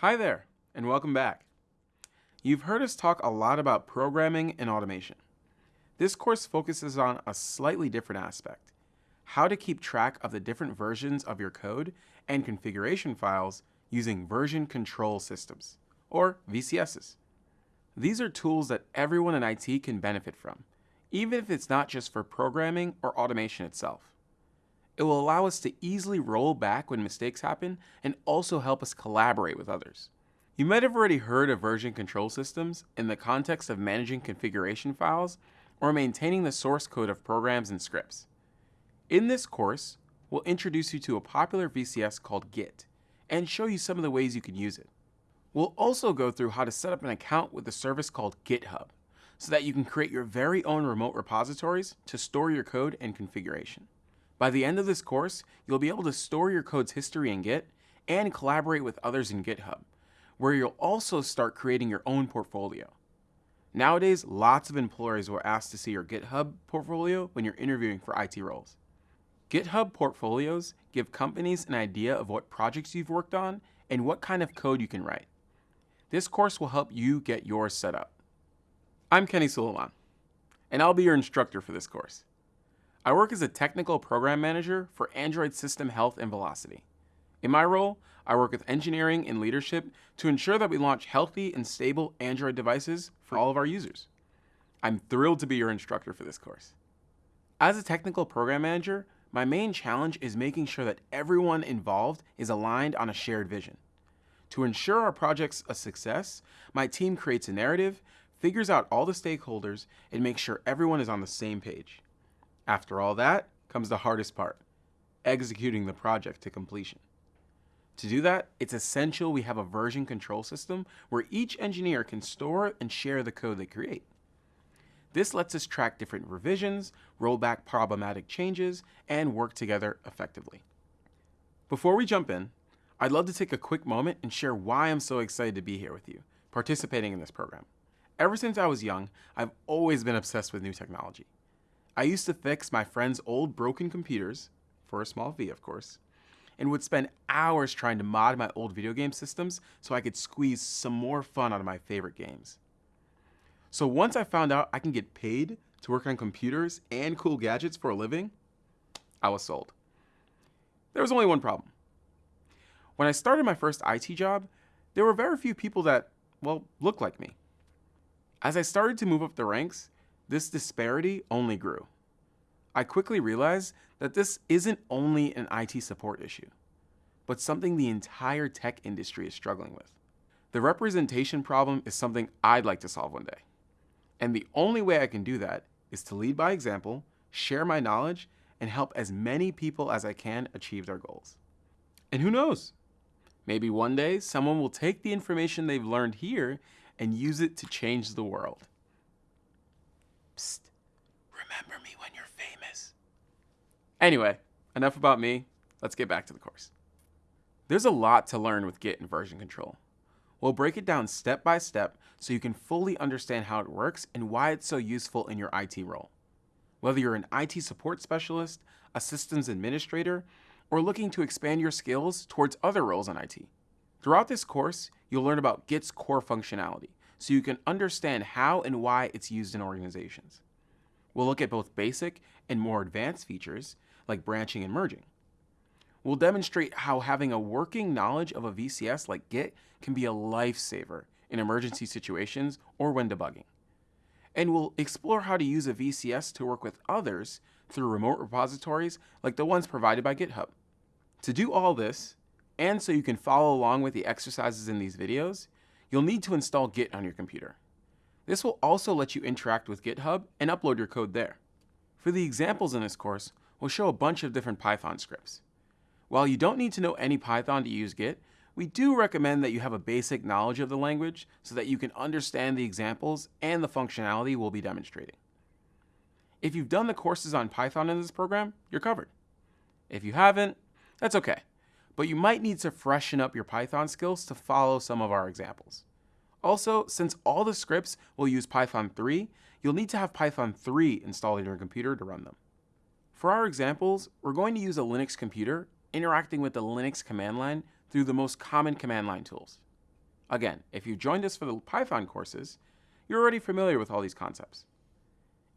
Hi there, and welcome back. You've heard us talk a lot about programming and automation. This course focuses on a slightly different aspect, how to keep track of the different versions of your code and configuration files using version control systems, or VCSs. These are tools that everyone in IT can benefit from, even if it's not just for programming or automation itself. It will allow us to easily roll back when mistakes happen and also help us collaborate with others. You might have already heard of version control systems in the context of managing configuration files or maintaining the source code of programs and scripts. In this course, we'll introduce you to a popular VCS called Git and show you some of the ways you can use it. We'll also go through how to set up an account with a service called GitHub so that you can create your very own remote repositories to store your code and configuration. By the end of this course, you'll be able to store your code's history in Git and collaborate with others in GitHub, where you'll also start creating your own portfolio. Nowadays, lots of employers will ask to see your GitHub portfolio when you're interviewing for IT roles. GitHub portfolios give companies an idea of what projects you've worked on and what kind of code you can write. This course will help you get yours set up. I'm Kenny Sulaimon, and I'll be your instructor for this course. I work as a technical program manager for Android system health and velocity. In my role, I work with engineering and leadership to ensure that we launch healthy and stable Android devices for all of our users. I'm thrilled to be your instructor for this course. As a technical program manager, my main challenge is making sure that everyone involved is aligned on a shared vision. To ensure our project's a success, my team creates a narrative, figures out all the stakeholders, and makes sure everyone is on the same page. After all that comes the hardest part, executing the project to completion. To do that, it's essential we have a version control system where each engineer can store and share the code they create. This lets us track different revisions, roll back problematic changes, and work together effectively. Before we jump in, I'd love to take a quick moment and share why I'm so excited to be here with you, participating in this program. Ever since I was young, I've always been obsessed with new technology. I used to fix my friends' old broken computers, for a small fee of course, and would spend hours trying to mod my old video game systems so I could squeeze some more fun out of my favorite games. So once I found out I can get paid to work on computers and cool gadgets for a living, I was sold. There was only one problem. When I started my first IT job, there were very few people that, well, looked like me. As I started to move up the ranks, this disparity only grew. I quickly realized that this isn't only an IT support issue, but something the entire tech industry is struggling with. The representation problem is something I'd like to solve one day. And the only way I can do that is to lead by example, share my knowledge, and help as many people as I can achieve their goals. And who knows? Maybe one day someone will take the information they've learned here and use it to change the world. Psst, remember me when you're famous. Anyway, enough about me. Let's get back to the course. There's a lot to learn with Git and version control. We'll break it down step by step so you can fully understand how it works and why it's so useful in your IT role. Whether you're an IT support specialist, a systems administrator, or looking to expand your skills towards other roles in IT. Throughout this course, you'll learn about Git's core functionality, so you can understand how and why it's used in organizations. We'll look at both basic and more advanced features, like branching and merging. We'll demonstrate how having a working knowledge of a VCS like Git can be a lifesaver in emergency situations or when debugging. And we'll explore how to use a VCS to work with others through remote repositories like the ones provided by GitHub. To do all this, and so you can follow along with the exercises in these videos, you'll need to install Git on your computer. This will also let you interact with GitHub and upload your code there. For the examples in this course, we'll show a bunch of different Python scripts. While you don't need to know any Python to use Git, we do recommend that you have a basic knowledge of the language so that you can understand the examples and the functionality we'll be demonstrating. If you've done the courses on Python in this program, you're covered. If you haven't, that's okay but you might need to freshen up your Python skills to follow some of our examples. Also, since all the scripts will use Python 3, you'll need to have Python 3 installed in your computer to run them. For our examples, we're going to use a Linux computer interacting with the Linux command line through the most common command line tools. Again, if you joined us for the Python courses, you're already familiar with all these concepts.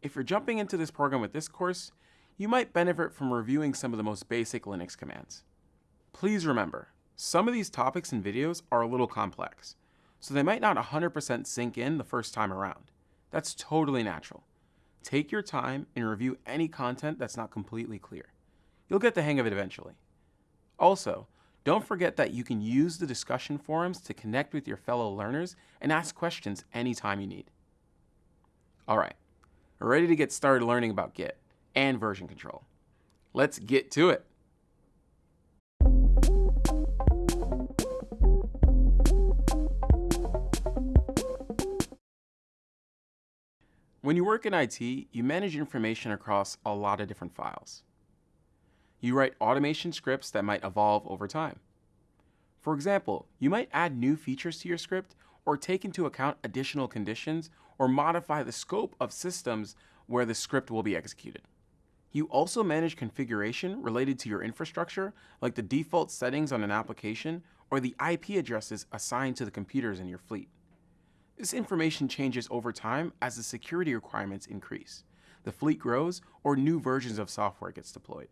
If you're jumping into this program with this course, you might benefit from reviewing some of the most basic Linux commands. Please remember, some of these topics and videos are a little complex, so they might not 100% sink in the first time around. That's totally natural. Take your time and review any content that's not completely clear. You'll get the hang of it eventually. Also, don't forget that you can use the discussion forums to connect with your fellow learners and ask questions anytime you need. All right, we're ready to get started learning about Git and version control. Let's get to it. When you work in IT, you manage information across a lot of different files. You write automation scripts that might evolve over time. For example, you might add new features to your script or take into account additional conditions or modify the scope of systems where the script will be executed. You also manage configuration related to your infrastructure, like the default settings on an application or the IP addresses assigned to the computers in your fleet. This information changes over time as the security requirements increase, the fleet grows, or new versions of software gets deployed.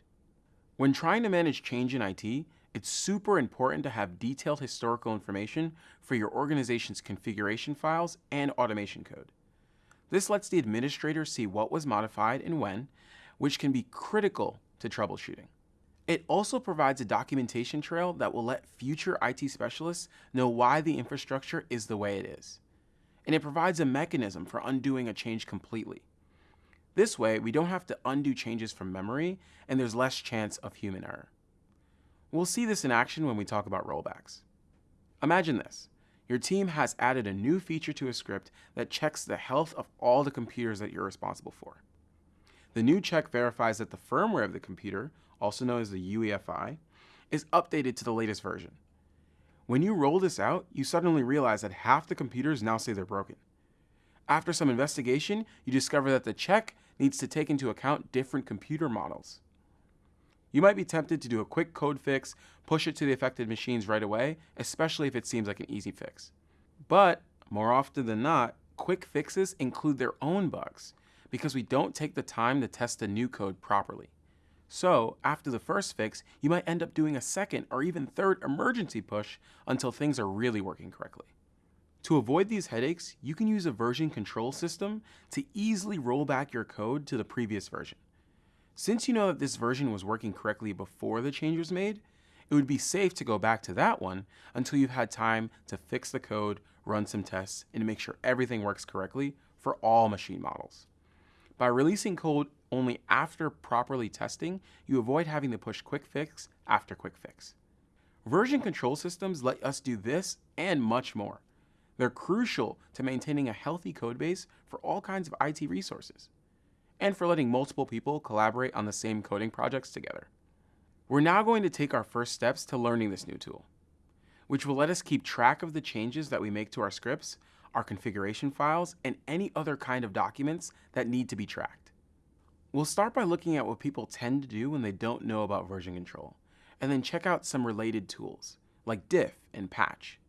When trying to manage change in IT, it's super important to have detailed historical information for your organization's configuration files and automation code. This lets the administrator see what was modified and when, which can be critical to troubleshooting. It also provides a documentation trail that will let future IT specialists know why the infrastructure is the way it is. And it provides a mechanism for undoing a change completely. This way, we don't have to undo changes from memory, and there's less chance of human error. We'll see this in action when we talk about rollbacks. Imagine this. Your team has added a new feature to a script that checks the health of all the computers that you're responsible for. The new check verifies that the firmware of the computer, also known as the UEFI, is updated to the latest version. When you roll this out, you suddenly realize that half the computers now say they're broken. After some investigation, you discover that the check needs to take into account different computer models. You might be tempted to do a quick code fix, push it to the affected machines right away, especially if it seems like an easy fix. But more often than not, quick fixes include their own bugs because we don't take the time to test the new code properly. So, after the first fix, you might end up doing a second or even third emergency push until things are really working correctly. To avoid these headaches, you can use a version control system to easily roll back your code to the previous version. Since you know that this version was working correctly before the change was made, it would be safe to go back to that one until you've had time to fix the code, run some tests, and make sure everything works correctly for all machine models. By releasing code only after properly testing, you avoid having to push quick fix after quick fix. Version control systems let us do this and much more. They're crucial to maintaining a healthy codebase for all kinds of IT resources, and for letting multiple people collaborate on the same coding projects together. We're now going to take our first steps to learning this new tool, which will let us keep track of the changes that we make to our scripts, our configuration files, and any other kind of documents that need to be tracked. We'll start by looking at what people tend to do when they don't know about version control, and then check out some related tools, like diff and patch.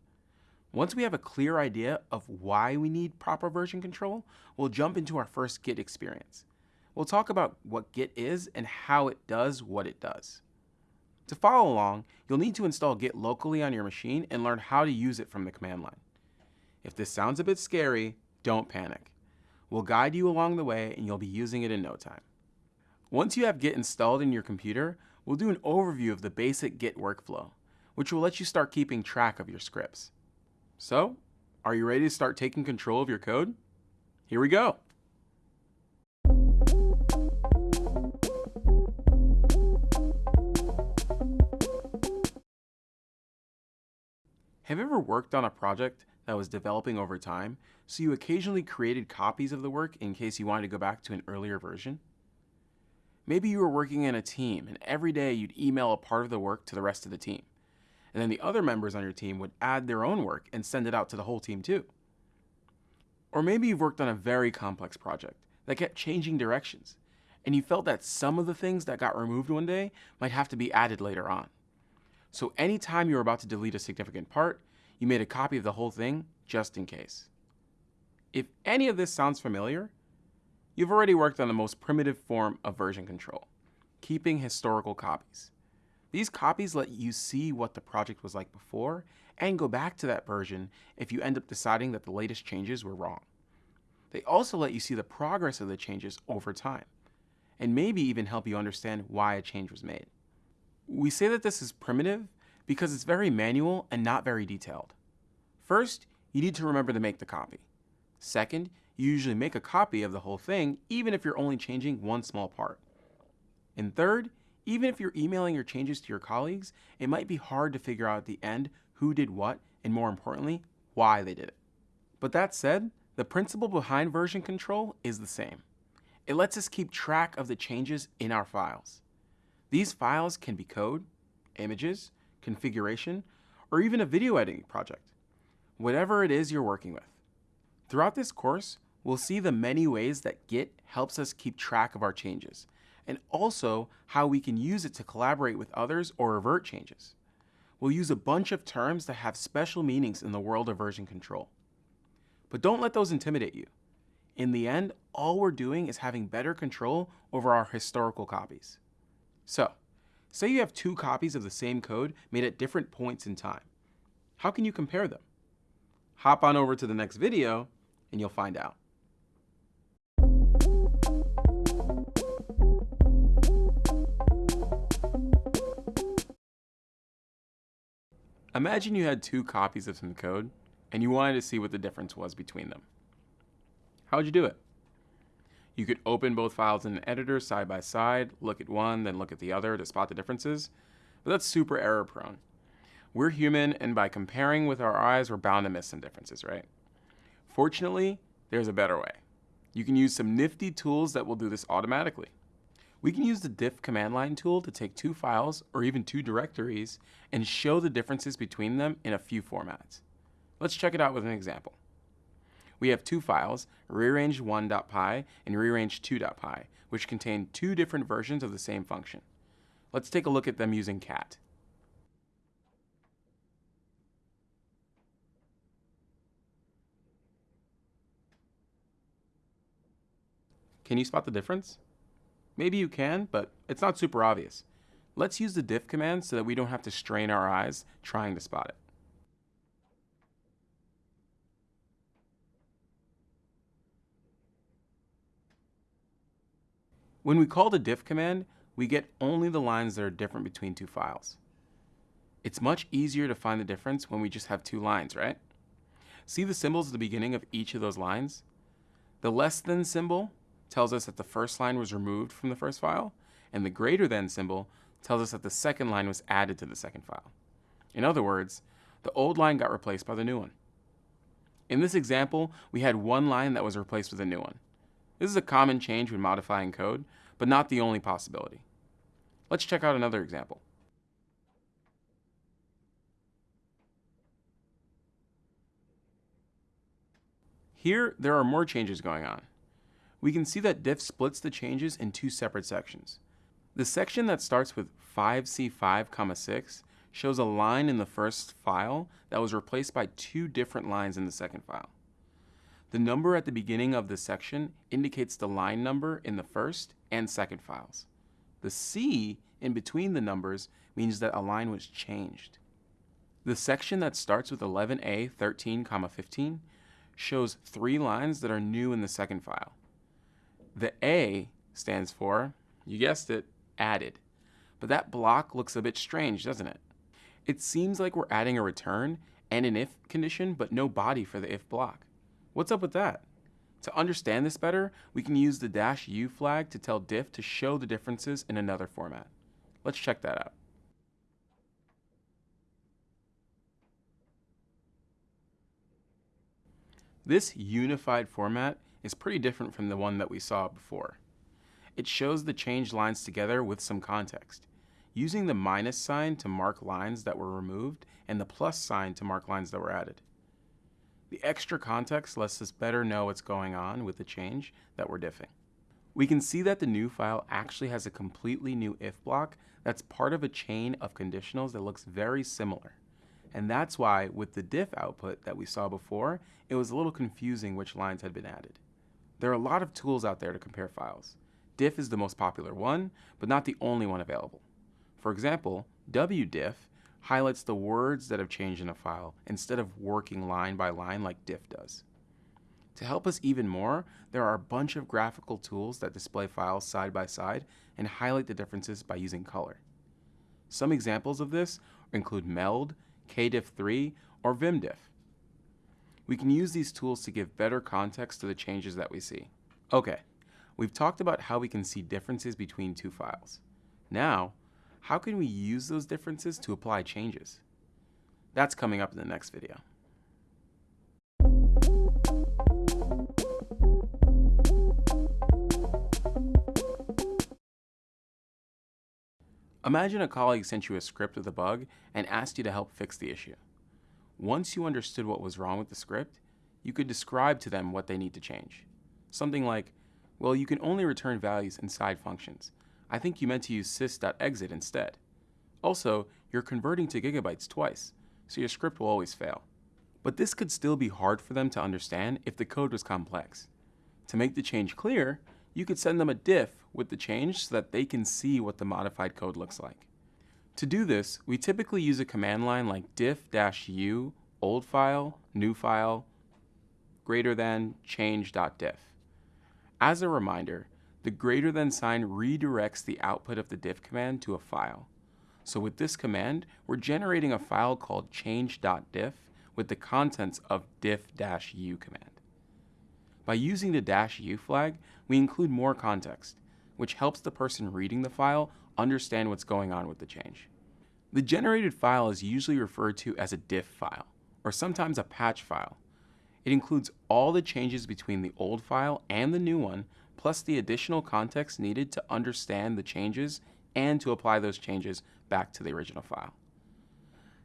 Once we have a clear idea of why we need proper version control, we'll jump into our first Git experience. We'll talk about what Git is and how it does what it does. To follow along, you'll need to install Git locally on your machine and learn how to use it from the command line. If this sounds a bit scary, don't panic. We'll guide you along the way and you'll be using it in no time. Once you have Git installed in your computer, we'll do an overview of the basic Git workflow, which will let you start keeping track of your scripts. So, are you ready to start taking control of your code? Here we go. Have you ever worked on a project that was developing over time, so you occasionally created copies of the work in case you wanted to go back to an earlier version? Maybe you were working in a team and every day you'd email a part of the work to the rest of the team and then the other members on your team would add their own work and send it out to the whole team too. Or maybe you've worked on a very complex project that kept changing directions, and you felt that some of the things that got removed one day might have to be added later on. So anytime you were about to delete a significant part, You made a copy of the whole thing just in case. If any of this sounds familiar, you've already worked on the most primitive form of version control, keeping historical copies. These copies let you see what the project was like before and go back to that version if you end up deciding that the latest changes were wrong. They also let you see the progress of the changes over time, and maybe even help you understand why a change was made. We say that this is primitive because it's very manual and not very detailed. First, you need to remember to make the copy. Second, you usually make a copy of the whole thing even if you're only changing one small part. And third, even if you're emailing your changes to your colleagues, it might be hard to figure out at the end who did what and more importantly, why they did it. But that said, the principle behind version control is the same. It lets us keep track of the changes in our files. These files can be code, images, configuration, or even a video editing project, whatever it is you're working with. Throughout this course, we'll see the many ways that Git helps us keep track of our changes, and also how we can use it to collaborate with others or revert changes. We'll use a bunch of terms that have special meanings in the world of version control. But don't let those intimidate you. In the end, all we're doing is having better control over our historical copies. So, say you have two copies of the same code made at different points in time. How can you compare them? Hop on over to the next video and you'll find out. Imagine you had two copies of some code and you wanted to see what the difference was between them. How would you do it? You could open both files in an editor side by side, look at one, then look at the other to spot the differences, but that's super error prone. We're human, and by comparing with our eyes, we're bound to miss some differences, right? Fortunately, there's a better way. You can use some nifty tools that will do this automatically. We can use the diff command line tool to take two files, or even two directories, and show the differences between them in a few formats. Let's check it out with an example. We have two files, rearrange1.py and rearrange2.py, which contain two different versions of the same function. Let's take a look at them using cat. Can you spot the difference? Maybe you can, but it's not super obvious. Let's use the diff command so that we don't have to strain our eyes trying to spot it. When we call the diff command, we get only the lines that are different between two files. It's much easier to find the difference when we just have two lines, right? See the symbols at the beginning of each of those lines? The less than symbol tells us that the first line was removed from the first file, and the greater than symbol tells us that the second line was added to the second file. In other words, the old line got replaced by the new one. In this example, we had one line that was replaced with a new one. This is a common change when modifying code, but not the only possibility. Let's check out another example. Here, there are more changes going on. We can see that diff splits the changes in two separate sections. The section that starts with 5c5, 6 shows a line in the first file that was replaced by two different lines in the second file. The number at the beginning of the section indicates the line number in the first and second files. The C in between the numbers means that a line was changed. The section that starts with 11a 13, 15 shows three lines that are new in the second file. The A stands for, you guessed it, added. But that block looks a bit strange, doesn't it? It seems like we're adding a return and an if condition, but no body for the if block. What's up with that? To understand this better, we can use the dash u flag to tell diff to show the differences in another format. Let's check that out. This unified format is pretty different from the one that we saw before. It shows the changed lines together with some context, using the minus sign to mark lines that were removed and the plus sign to mark lines that were added. The extra context lets us better know what's going on with the change that we're diffing. We can see that the new file actually has a completely new if block that's part of a chain of conditionals that looks very similar. And that's why with the diff output that we saw before, it was a little confusing which lines had been added. There are a lot of tools out there to compare files. Diff is the most popular one, but not the only one available. For example, wdiff highlights the words that have changed in a file instead of working line by line like diff does. To help us even more, there are a bunch of graphical tools that display files side by side and highlight the differences by using color. Some examples of this include MELD, KDiff3, or VimDiff. We can use these tools to give better context to the changes that we see. Okay, we've talked about how we can see differences between two files. Now, how can we use those differences to apply changes? That's coming up in the next video. Imagine a colleague sent you a script with a bug and asked you to help fix the issue. Once you understood what was wrong with the script, you could describe to them what they need to change. Something like, well, you can only return values inside functions. I think you meant to use sys.exit instead. Also, you're converting to gigabytes twice, so your script will always fail. But this could still be hard for them to understand if the code was complex. To make the change clear, you could send them a diff with the change so that they can see what the modified code looks like. To do this, we typically use a command line like diff-u old file, new file, greater than change.diff. As a reminder, the greater than sign redirects the output of the diff command to a file. So with this command, we're generating a file called change.diff with the contents of diff-u command. By using the dash "u" flag, we include more context, which helps the person reading the file understand what's going on with the change. The generated file is usually referred to as a diff file, or sometimes a patch file. It includes all the changes between the old file and the new one, plus the additional context needed to understand the changes and to apply those changes back to the original file.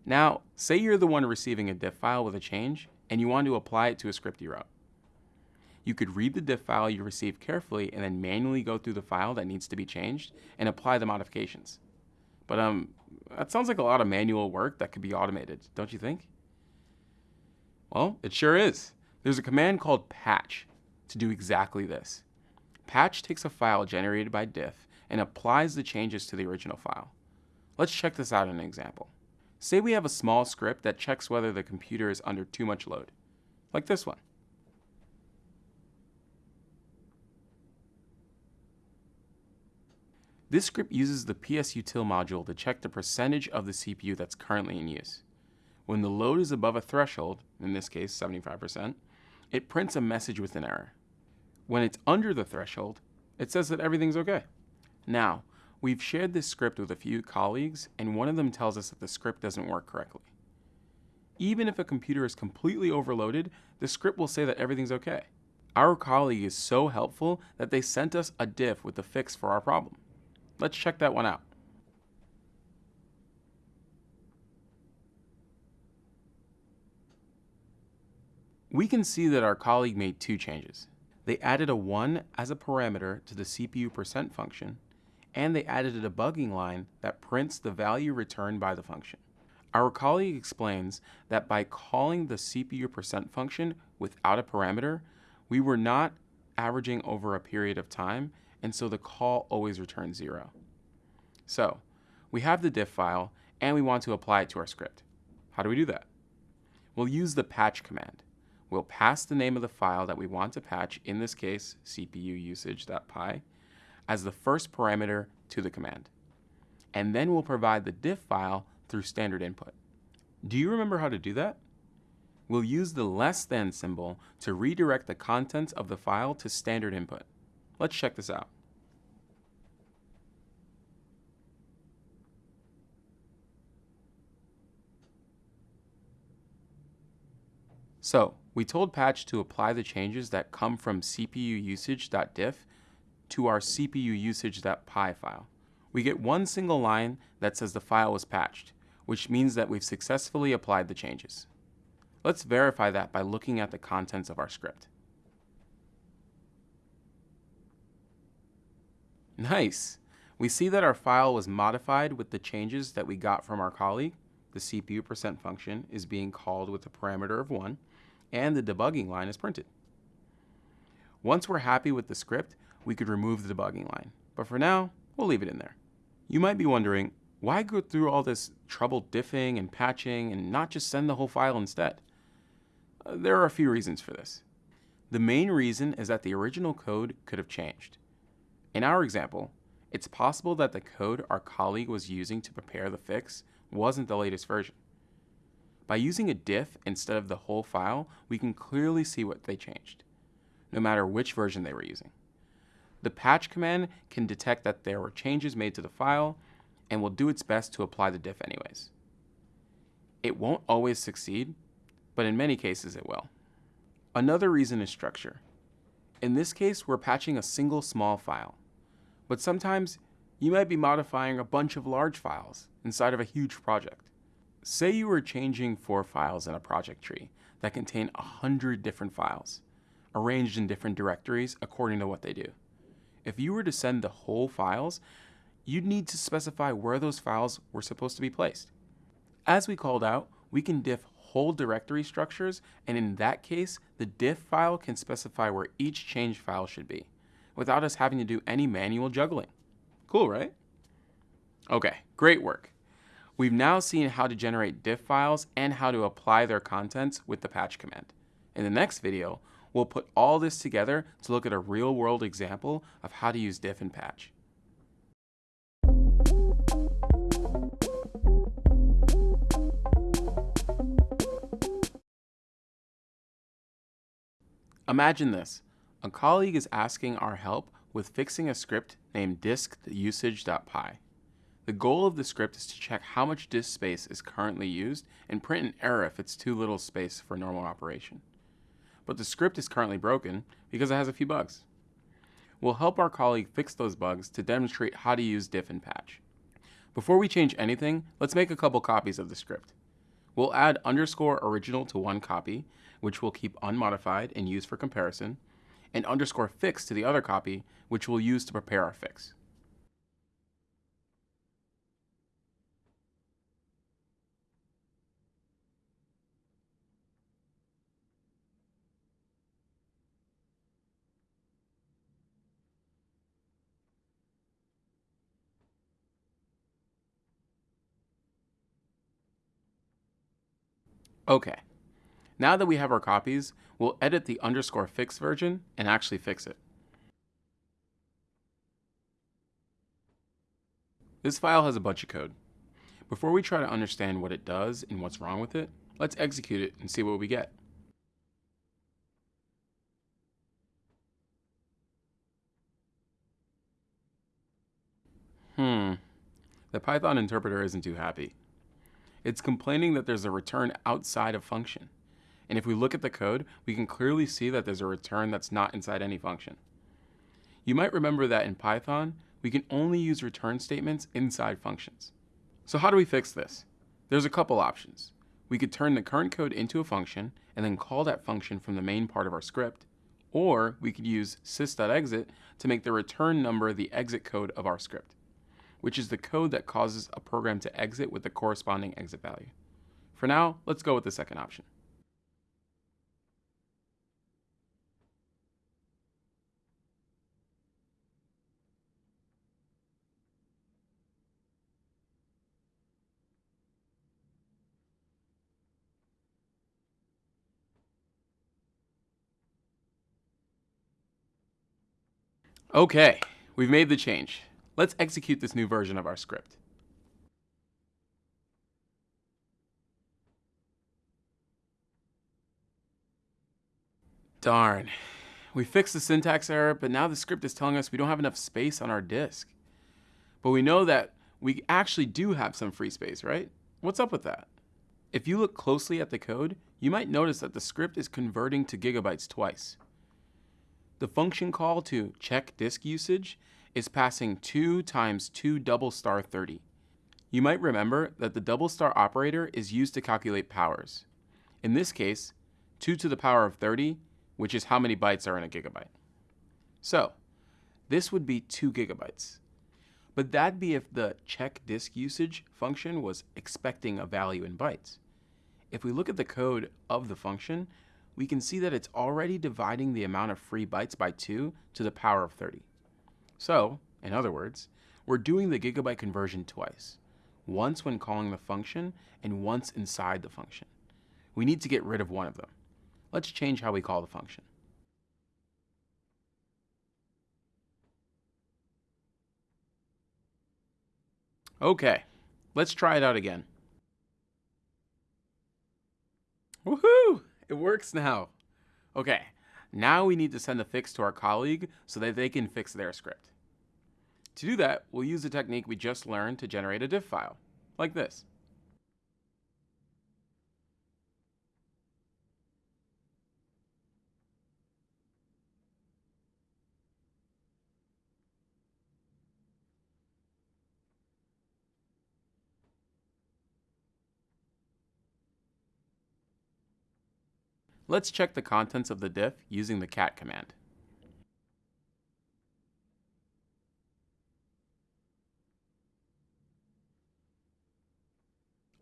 Now, say you're the one receiving a diff file with a change, and you want to apply it to a script you wrote you could read the diff file you received carefully and then manually go through the file that needs to be changed and apply the modifications. But um, that sounds like a lot of manual work that could be automated, don't you think? Well, it sure is. There's a command called patch to do exactly this. Patch takes a file generated by diff and applies the changes to the original file. Let's check this out in an example. Say we have a small script that checks whether the computer is under too much load, like this one. This script uses the psutil module to check the percentage of the CPU that's currently in use. When the load is above a threshold, in this case 75%, it prints a message with an error. When it's under the threshold, it says that everything's okay. Now, we've shared this script with a few colleagues, and one of them tells us that the script doesn't work correctly. Even if a computer is completely overloaded, the script will say that everything's okay. Our colleague is so helpful that they sent us a diff with the fix for our problem. Let's check that one out. We can see that our colleague made two changes. They added a 1 as a parameter to the CPU percent function, and they added a debugging line that prints the value returned by the function. Our colleague explains that by calling the CPU percent function without a parameter, we were not averaging over a period of time and so the call always returns zero. So we have the diff file and we want to apply it to our script. How do we do that? We'll use the patch command. We'll pass the name of the file that we want to patch, in this case CPU usage.py, as the first parameter to the command. And then we'll provide the diff file through standard input. Do you remember how to do that? We'll use the less than symbol to redirect the contents of the file to standard input. Let's check this out. So we told Patch to apply the changes that come from cpuusage.diff to our cpuusage.py file. We get one single line that says the file was patched, which means that we've successfully applied the changes. Let's verify that by looking at the contents of our script. Nice! We see that our file was modified with the changes that we got from our colleague. the CPU percent function is being called with a parameter of 1, and the debugging line is printed. Once we're happy with the script, we could remove the debugging line. But for now, we'll leave it in there. You might be wondering, why go through all this trouble diffing and patching and not just send the whole file instead? Uh, there are a few reasons for this. The main reason is that the original code could have changed. In our example, it's possible that the code our colleague was using to prepare the fix wasn't the latest version. By using a diff instead of the whole file, we can clearly see what they changed, no matter which version they were using. The patch command can detect that there were changes made to the file and will do its best to apply the diff anyways. It won't always succeed, but in many cases it will. Another reason is structure. In this case, we're patching a single small file, but sometimes you might be modifying a bunch of large files inside of a huge project. Say you were changing four files in a project tree that contain a hundred different files, arranged in different directories according to what they do. If you were to send the whole files, you'd need to specify where those files were supposed to be placed. As we called out, we can diff whole directory structures, and in that case, the diff file can specify where each change file should be, without us having to do any manual juggling. Cool, right? Okay, great work. We've now seen how to generate diff files and how to apply their contents with the patch command. In the next video, we'll put all this together to look at a real-world example of how to use diff and patch. Imagine this. A colleague is asking our help with fixing a script named disk.usage.py. The goal of the script is to check how much disk space is currently used and print an error if it's too little space for normal operation. But the script is currently broken because it has a few bugs. We'll help our colleague fix those bugs to demonstrate how to use diff and patch. Before we change anything, let's make a couple copies of the script. We'll add underscore original to one copy, which we'll keep unmodified and use for comparison, and underscore fix to the other copy, which we'll use to prepare our fix. Okay, now that we have our copies, we'll edit the underscore fix version and actually fix it. This file has a bunch of code. Before we try to understand what it does and what's wrong with it, let's execute it and see what we get. Hmm, the Python interpreter isn't too happy. It's complaining that there's a return outside of function. And if we look at the code, we can clearly see that there's a return that's not inside any function. You might remember that in Python, we can only use return statements inside functions. So how do we fix this? There's a couple options. We could turn the current code into a function and then call that function from the main part of our script, or we could use sys.exit to make the return number the exit code of our script which is the code that causes a program to exit with the corresponding exit value. For now, let's go with the second option. Okay, we've made the change. Let's execute this new version of our script. Darn. We fixed the syntax error, but now the script is telling us we don't have enough space on our disk. But we know that we actually do have some free space, right? What's up with that? If you look closely at the code, you might notice that the script is converting to gigabytes twice. The function call to check disk usage is passing 2 times 2 double star 30. You might remember that the double star operator is used to calculate powers. In this case, 2 to the power of 30, which is how many bytes are in a gigabyte. So, this would be 2 gigabytes. But that'd be if the check disk usage function was expecting a value in bytes. If we look at the code of the function, we can see that it's already dividing the amount of free bytes by 2 to the power of 30. So, in other words, we're doing the gigabyte conversion twice, once when calling the function and once inside the function. We need to get rid of one of them. Let's change how we call the function. Okay, let's try it out again. Woohoo! It works now. Okay, now we need to send a fix to our colleague so that they can fix their script. To do that, we'll use the technique we just learned to generate a diff file, like this. Let's check the contents of the diff using the cat command.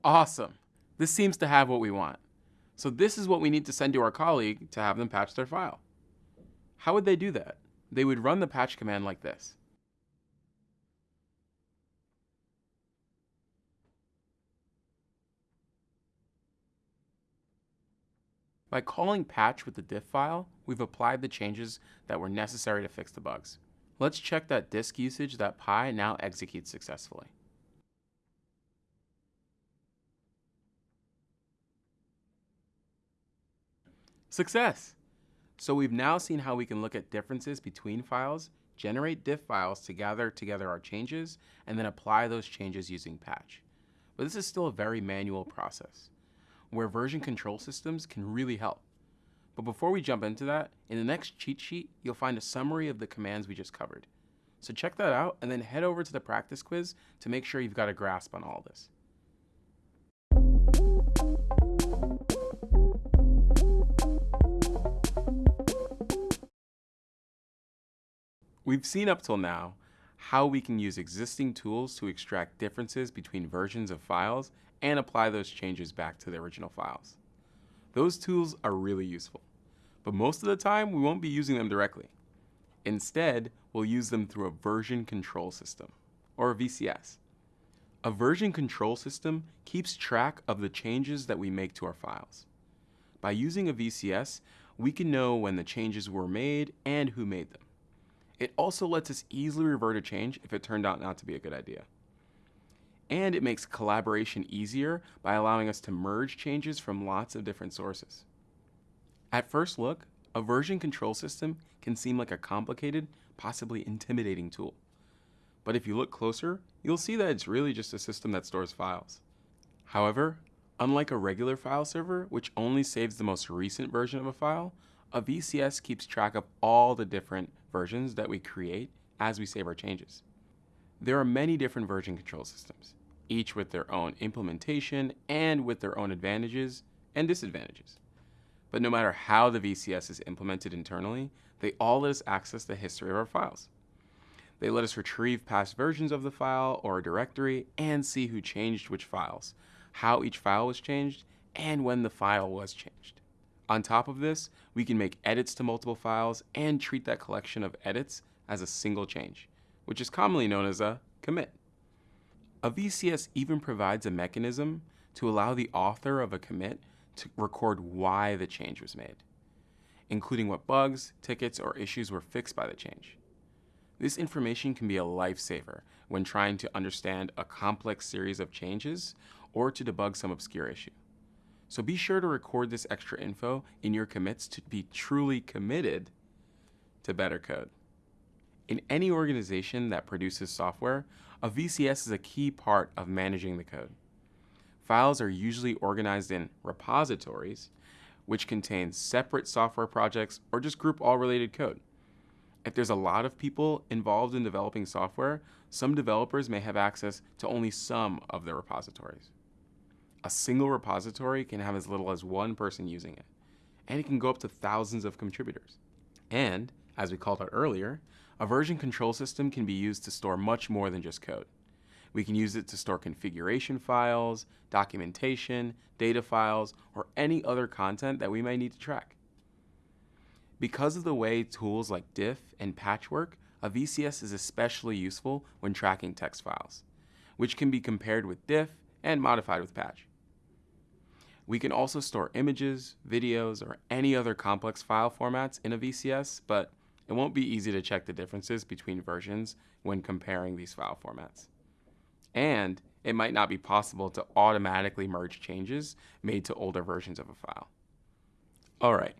Awesome. This seems to have what we want. So this is what we need to send to our colleague to have them patch their file. How would they do that? They would run the patch command like this. By calling patch with the diff file, we've applied the changes that were necessary to fix the bugs. Let's check that disk usage.py now executes successfully. Success! So we've now seen how we can look at differences between files, generate diff files to gather together our changes, and then apply those changes using patch. But this is still a very manual process where version control systems can really help. But before we jump into that, in the next cheat sheet, you'll find a summary of the commands we just covered. So check that out and then head over to the practice quiz to make sure you've got a grasp on all this. We've seen up till now how we can use existing tools to extract differences between versions of files and apply those changes back to the original files. Those tools are really useful, but most of the time we won't be using them directly. Instead, we'll use them through a version control system, or a VCS. A version control system keeps track of the changes that we make to our files. By using a VCS, we can know when the changes were made and who made them. It also lets us easily revert a change if it turned out not to be a good idea. And it makes collaboration easier by allowing us to merge changes from lots of different sources. At first look, a version control system can seem like a complicated, possibly intimidating tool. But if you look closer, you'll see that it's really just a system that stores files. However, unlike a regular file server, which only saves the most recent version of a file, a VCS keeps track of all the different versions that we create as we save our changes. There are many different version control systems, each with their own implementation and with their own advantages and disadvantages. But no matter how the VCS is implemented internally, they all let us access the history of our files. They let us retrieve past versions of the file or a directory and see who changed which files, how each file was changed, and when the file was changed. On top of this, we can make edits to multiple files and treat that collection of edits as a single change, which is commonly known as a commit. A VCS even provides a mechanism to allow the author of a commit to record why the change was made, including what bugs, tickets, or issues were fixed by the change. This information can be a lifesaver when trying to understand a complex series of changes or to debug some obscure issue. So be sure to record this extra info in your commits to be truly committed to better code. In any organization that produces software, a VCS is a key part of managing the code. Files are usually organized in repositories, which contain separate software projects or just group all related code. If there's a lot of people involved in developing software, some developers may have access to only some of the repositories. A single repository can have as little as one person using it, and it can go up to thousands of contributors. And, as we called out earlier, A version control system can be used to store much more than just code. We can use it to store configuration files, documentation, data files, or any other content that we may need to track. Because of the way tools like diff and patch work, a VCS is especially useful when tracking text files, which can be compared with diff and modified with patch. We can also store images, videos, or any other complex file formats in a VCS, but it won't be easy to check the differences between versions when comparing these file formats. And it might not be possible to automatically merge changes made to older versions of a file. All right,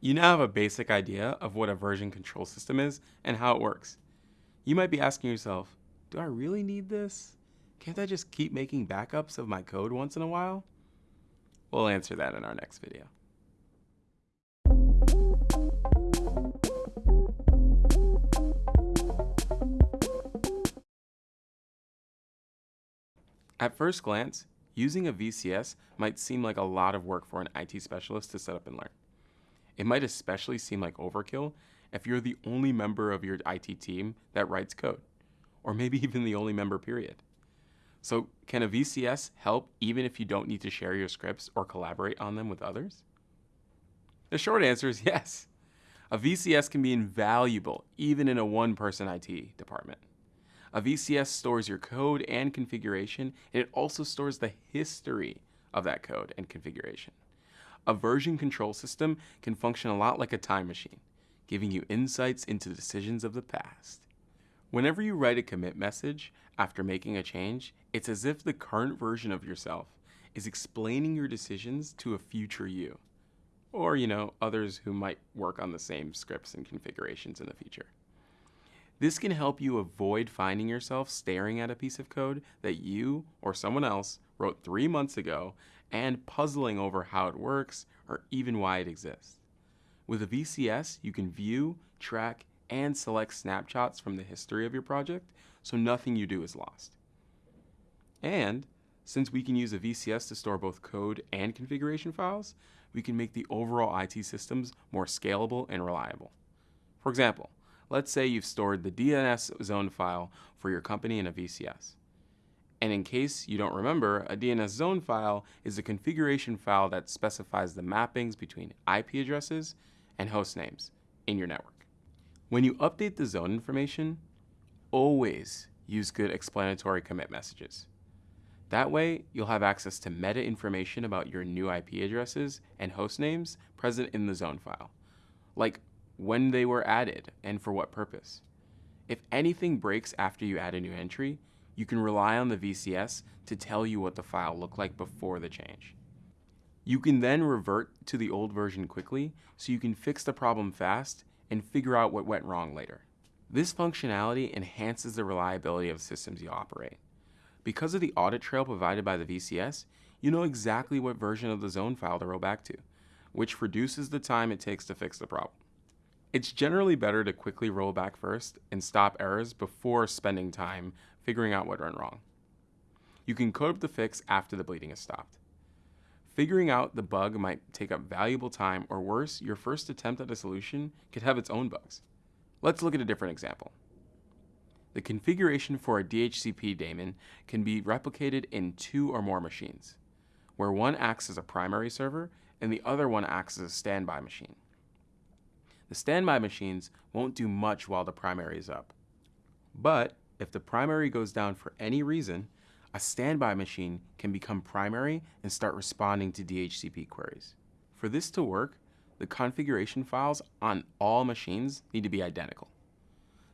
you now have a basic idea of what a version control system is and how it works. You might be asking yourself, do I really need this? Can't I just keep making backups of my code once in a while? We'll answer that in our next video. At first glance, using a VCS might seem like a lot of work for an IT specialist to set up and learn. It might especially seem like overkill if you're the only member of your IT team that writes code, or maybe even the only member period. So can a VCS help even if you don't need to share your scripts or collaborate on them with others? The short answer is yes. A VCS can be invaluable even in a one-person IT department. A VCS stores your code and configuration, and it also stores the history of that code and configuration. A version control system can function a lot like a time machine, giving you insights into decisions of the past. Whenever you write a commit message after making a change, it's as if the current version of yourself is explaining your decisions to a future you, or, you know, others who might work on the same scripts and configurations in the future. This can help you avoid finding yourself staring at a piece of code that you or someone else wrote three months ago and puzzling over how it works or even why it exists. With a VCS, you can view, track, and select snapshots from the history of your project so nothing you do is lost. And since we can use a VCS to store both code and configuration files, we can make the overall IT systems more scalable and reliable. For example, Let's say you've stored the DNS zone file for your company in a VCS. And in case you don't remember, a DNS zone file is a configuration file that specifies the mappings between IP addresses and host names in your network. When you update the zone information, always use good explanatory commit messages. That way, you'll have access to meta information about your new IP addresses and host names present in the zone file, like when they were added, and for what purpose. If anything breaks after you add a new entry, you can rely on the VCS to tell you what the file looked like before the change. You can then revert to the old version quickly so you can fix the problem fast and figure out what went wrong later. This functionality enhances the reliability of systems you operate. Because of the audit trail provided by the VCS, you know exactly what version of the zone file to roll back to, which reduces the time it takes to fix the problem. It's generally better to quickly roll back first and stop errors before spending time figuring out what went wrong. You can code up the fix after the bleeding has stopped. Figuring out the bug might take up valuable time, or worse, your first attempt at a solution could have its own bugs. Let's look at a different example. The configuration for a DHCP daemon can be replicated in two or more machines, where one acts as a primary server and the other one acts as a standby machine. The standby machines won't do much while the primary is up. But if the primary goes down for any reason, a standby machine can become primary and start responding to DHCP queries. For this to work, the configuration files on all machines need to be identical.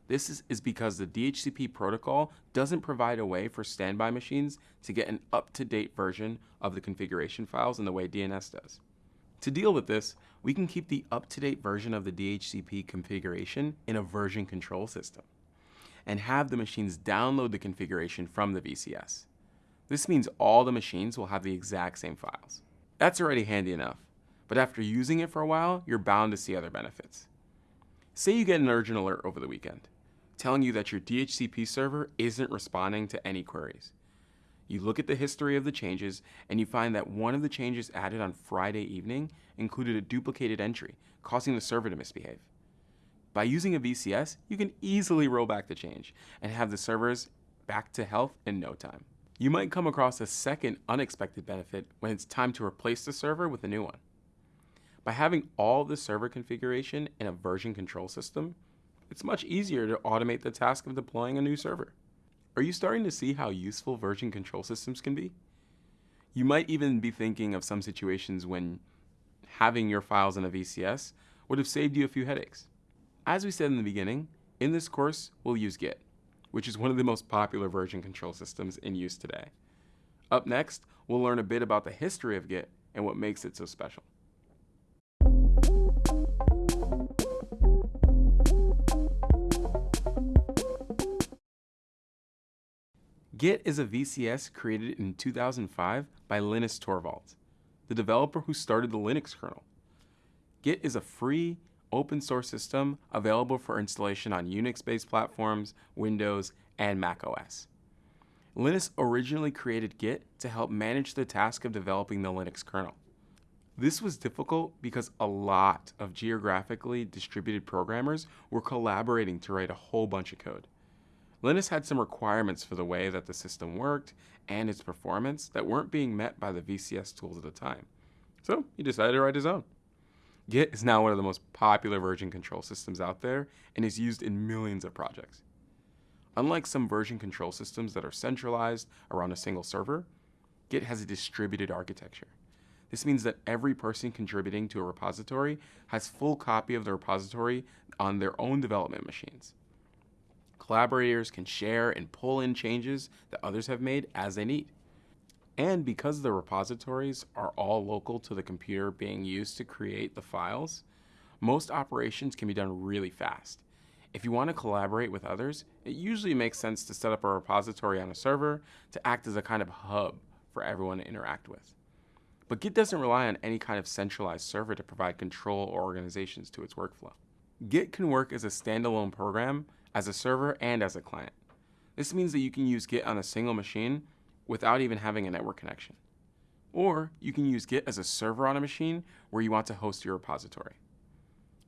This is, because the DHCP protocol doesn't provide a way for standby machines to get an up-to-date version of the configuration files in the way DNS does. To deal with this, we can keep the up-to-date version of the DHCP configuration in a version control system and have the machines download the configuration from the VCS. This means all the machines will have the exact same files. That's already handy enough, but after using it for a while, you're bound to see other benefits. Say you get an urgent alert over the weekend, telling you that your DHCP server isn't responding to any queries. You look at the history of the changes and you find that one of the changes added on Friday evening included a duplicated entry, causing the server to misbehave. By using a VCS, you can easily roll back the change and have the servers back to health in no time. You might come across a second unexpected benefit when it's time to replace the server with a new one. By having all the server configuration in a version control system, it's much easier to automate the task of deploying a new server. Are you starting to see how useful version control systems can be? You might even be thinking of some situations when having your files in a VCS would have saved you a few headaches. As we said in the beginning, in this course, we'll use Git, which is one of the most popular version control systems in use today. Up next, we'll learn a bit about the history of Git and what makes it so special. Git is a VCS created in 2005 by Linus Torvalds the developer who started the Linux kernel. Git is a free, open source system available for installation on Unix-based platforms, Windows, and Mac OS. Linus originally created Git to help manage the task of developing the Linux kernel. This was difficult because a lot of geographically distributed programmers were collaborating to write a whole bunch of code. Linus had some requirements for the way that the system worked and its performance that weren't being met by the VCS tools at the time. So he decided to write his own. Git is now one of the most popular version control systems out there and is used in millions of projects. Unlike some version control systems that are centralized around a single server, Git has a distributed architecture. This means that every person contributing to a repository has full copy of the repository on their own development machines. Collaborators can share and pull in changes that others have made as they need. And because the repositories are all local to the computer being used to create the files, most operations can be done really fast. If you want to collaborate with others, it usually makes sense to set up a repository on a server to act as a kind of hub for everyone to interact with. But Git doesn't rely on any kind of centralized server to provide control or organizations to its workflow. Git can work as a standalone program as a server and as a client. This means that you can use Git on a single machine without even having a network connection. Or you can use Git as a server on a machine where you want to host your repository.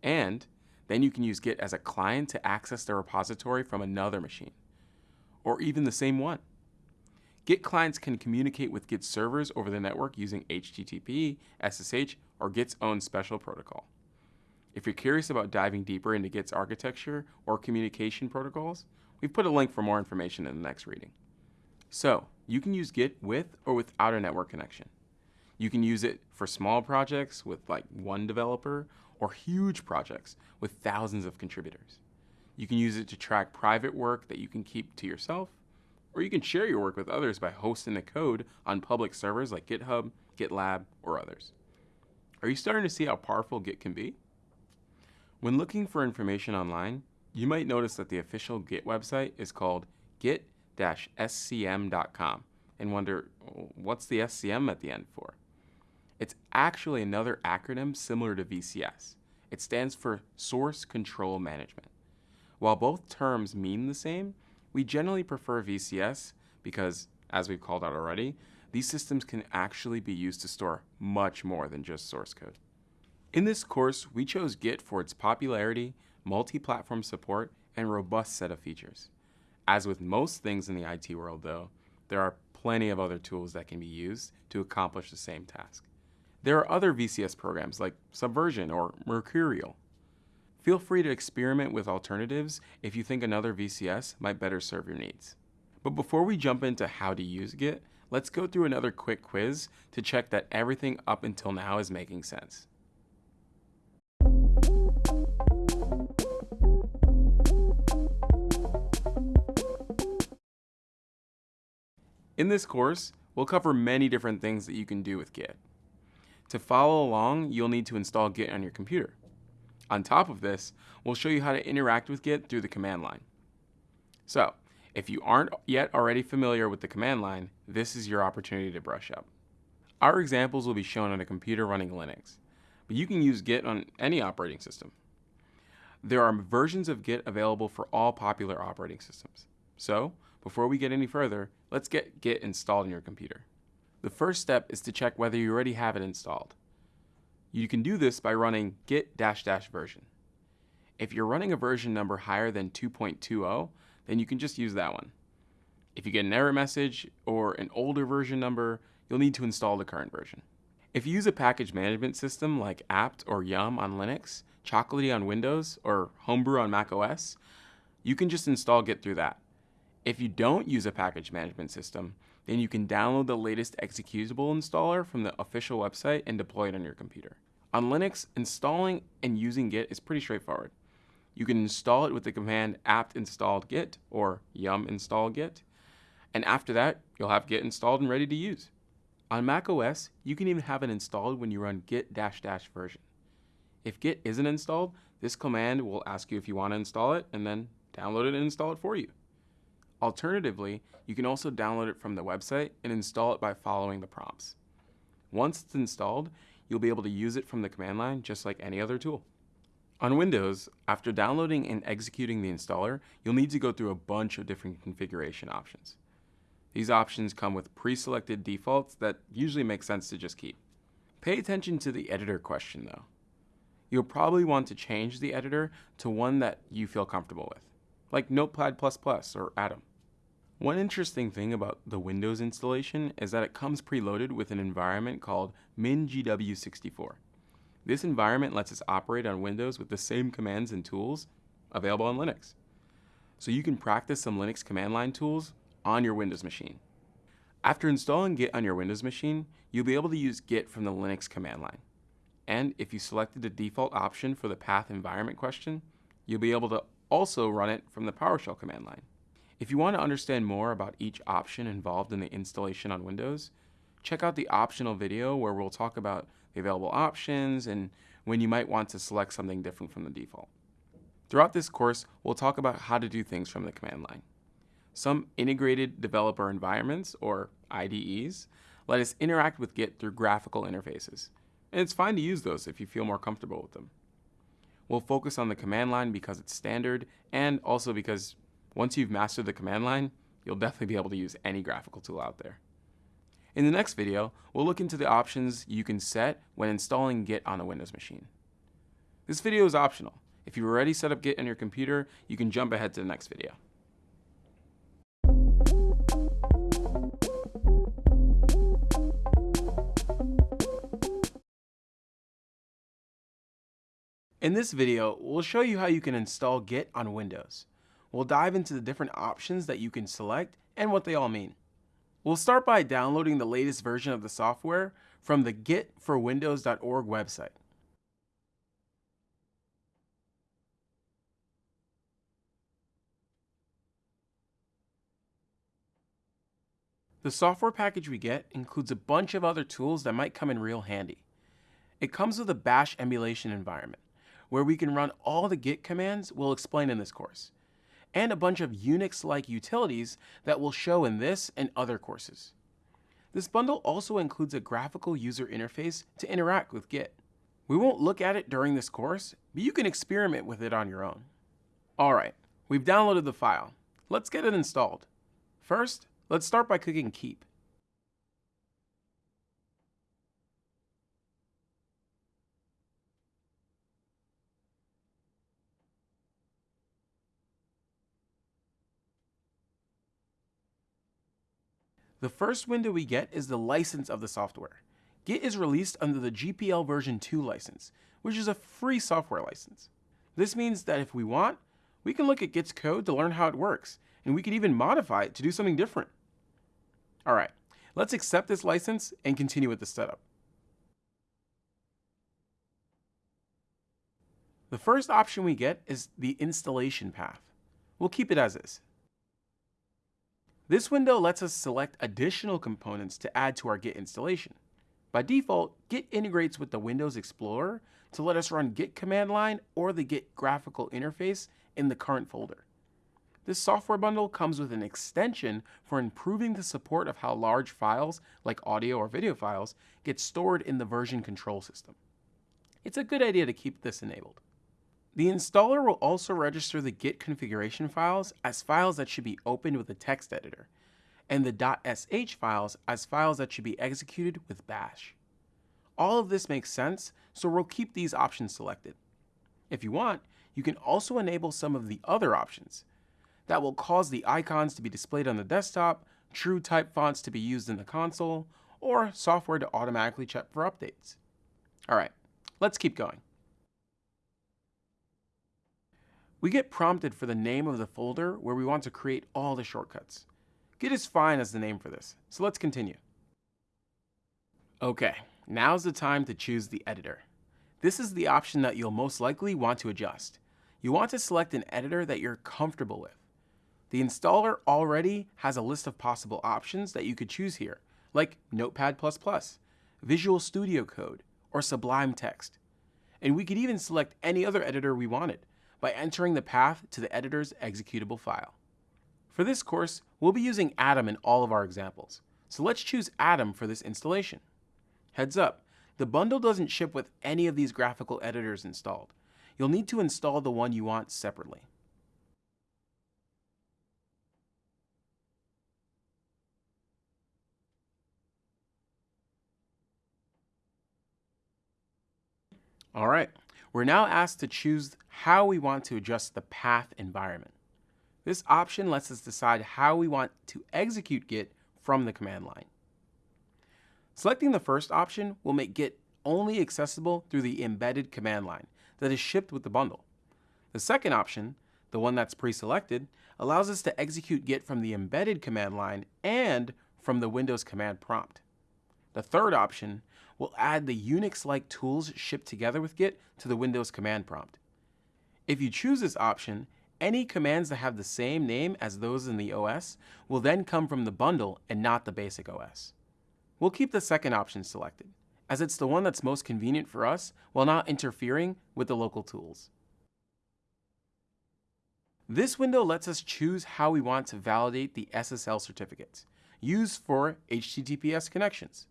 And then you can use Git as a client to access the repository from another machine, or even the same one. Git clients can communicate with Git servers over the network using HTTP, SSH, or Git's own special protocol. If you're curious about diving deeper into Git's architecture or communication protocols, we've put a link for more information in the next reading. So, you can use Git with or without a network connection. You can use it for small projects with like one developer or huge projects with thousands of contributors. You can use it to track private work that you can keep to yourself, or you can share your work with others by hosting the code on public servers like GitHub, GitLab, or others. Are you starting to see how powerful Git can be? When looking for information online, you might notice that the official Git website is called git-scm.com and wonder, what's the SCM at the end for? It's actually another acronym similar to VCS. It stands for Source Control Management. While both terms mean the same, we generally prefer VCS because, as we've called out already, these systems can actually be used to store much more than just source code. In this course, we chose Git for its popularity, multi-platform support, and robust set of features. As with most things in the IT world though, there are plenty of other tools that can be used to accomplish the same task. There are other VCS programs like Subversion or Mercurial. Feel free to experiment with alternatives if you think another VCS might better serve your needs. But before we jump into how to use Git, let's go through another quick quiz to check that everything up until now is making sense. In this course, we'll cover many different things that you can do with Git. To follow along, you'll need to install Git on your computer. On top of this, we'll show you how to interact with Git through the command line. So, if you aren't yet already familiar with the command line, this is your opportunity to brush up. Our examples will be shown on a computer running Linux, but you can use Git on any operating system. There are versions of Git available for all popular operating systems. So, before we get any further, let's get Git installed on your computer. The first step is to check whether you already have it installed. You can do this by running git dash dash version. If you're running a version number higher than 2.20, then you can just use that one. If you get an error message or an older version number, you'll need to install the current version. If you use a package management system like apt or yum on Linux, Chocolatey on Windows, or Homebrew on Mac OS, you can just install Git through that. If you don't use a package management system, then you can download the latest executable installer from the official website and deploy it on your computer. On Linux, installing and using Git is pretty straightforward. You can install it with the command apt install git or yum install git. And after that, you'll have Git installed and ready to use. On Mac OS, you can even have it installed when you run git dash dash version. If Git isn't installed, this command will ask you if you want to install it and then download it and install it for you. Alternatively, you can also download it from the website and install it by following the prompts. Once it's installed, you'll be able to use it from the command line just like any other tool. On Windows, after downloading and executing the installer, you'll need to go through a bunch of different configuration options. These options come with pre-selected defaults that usually make sense to just keep. Pay attention to the editor question though. You'll probably want to change the editor to one that you feel comfortable with, like Notepad++ or Atom. One interesting thing about the Windows installation is that it comes preloaded with an environment called MinGW64. This environment lets us operate on Windows with the same commands and tools available on Linux. So you can practice some Linux command line tools on your Windows machine. After installing Git on your Windows machine, you'll be able to use Git from the Linux command line. And if you selected the default option for the path environment question, you'll be able to also run it from the PowerShell command line. If you want to understand more about each option involved in the installation on Windows, check out the optional video where we'll talk about the available options and when you might want to select something different from the default. Throughout this course, we'll talk about how to do things from the command line. Some integrated developer environments, or IDEs, let us interact with Git through graphical interfaces. And it's fine to use those if you feel more comfortable with them. We'll focus on the command line because it's standard and also because once you've mastered the command line, you'll definitely be able to use any graphical tool out there. In the next video, we'll look into the options you can set when installing Git on a Windows machine. This video is optional. If you've already set up Git on your computer, you can jump ahead to the next video. In this video, we'll show you how you can install Git on Windows. We'll dive into the different options that you can select and what they all mean. We'll start by downloading the latest version of the software from the gitforwindows.org website. The software package we get includes a bunch of other tools that might come in real handy. It comes with a bash emulation environment, where we can run all the git commands we'll explain in this course and a bunch of Unix-like utilities that we'll show in this and other courses. This bundle also includes a graphical user interface to interact with Git. We won't look at it during this course, but you can experiment with it on your own. Alright, we've downloaded the file. Let's get it installed. First, let's start by clicking Keep. The first window we get is the license of the software. Git is released under the GPL version 2 license, which is a free software license. This means that if we want, we can look at Git's code to learn how it works, and we can even modify it to do something different. All right, let's accept this license and continue with the setup. The first option we get is the installation path. We'll keep it as is. This window lets us select additional components to add to our Git installation. By default, Git integrates with the Windows Explorer to let us run Git command line or the Git graphical interface in the current folder. This software bundle comes with an extension for improving the support of how large files, like audio or video files, get stored in the version control system. It's a good idea to keep this enabled. The installer will also register the Git configuration files as files that should be opened with a text editor, and the .sh files as files that should be executed with bash. All of this makes sense, so we'll keep these options selected. If you want, you can also enable some of the other options. That will cause the icons to be displayed on the desktop, true type fonts to be used in the console, or software to automatically check for updates. All right, let's keep going. We get prompted for the name of the folder where we want to create all the shortcuts. Git is fine as the name for this, so let's continue. Okay, now's the time to choose the editor. This is the option that you'll most likely want to adjust. You want to select an editor that you're comfortable with. The installer already has a list of possible options that you could choose here, like Notepad++, Visual Studio Code, or Sublime Text. And we could even select any other editor we wanted by entering the path to the editor's executable file. For this course, we'll be using Atom in all of our examples, so let's choose Atom for this installation. Heads up, the bundle doesn't ship with any of these graphical editors installed. You'll need to install the one you want separately. All right, we're now asked to choose how we want to adjust the path environment. This option lets us decide how we want to execute Git from the command line. Selecting the first option will make Git only accessible through the embedded command line that is shipped with the bundle. The second option, the one that's pre-selected, allows us to execute Git from the embedded command line and from the Windows command prompt. The third option will add the Unix-like tools shipped together with Git to the Windows command prompt. If you choose this option, any commands that have the same name as those in the OS will then come from the bundle and not the basic OS. We'll keep the second option selected, as it's the one that's most convenient for us while not interfering with the local tools. This window lets us choose how we want to validate the SSL certificates used for HTTPS connections.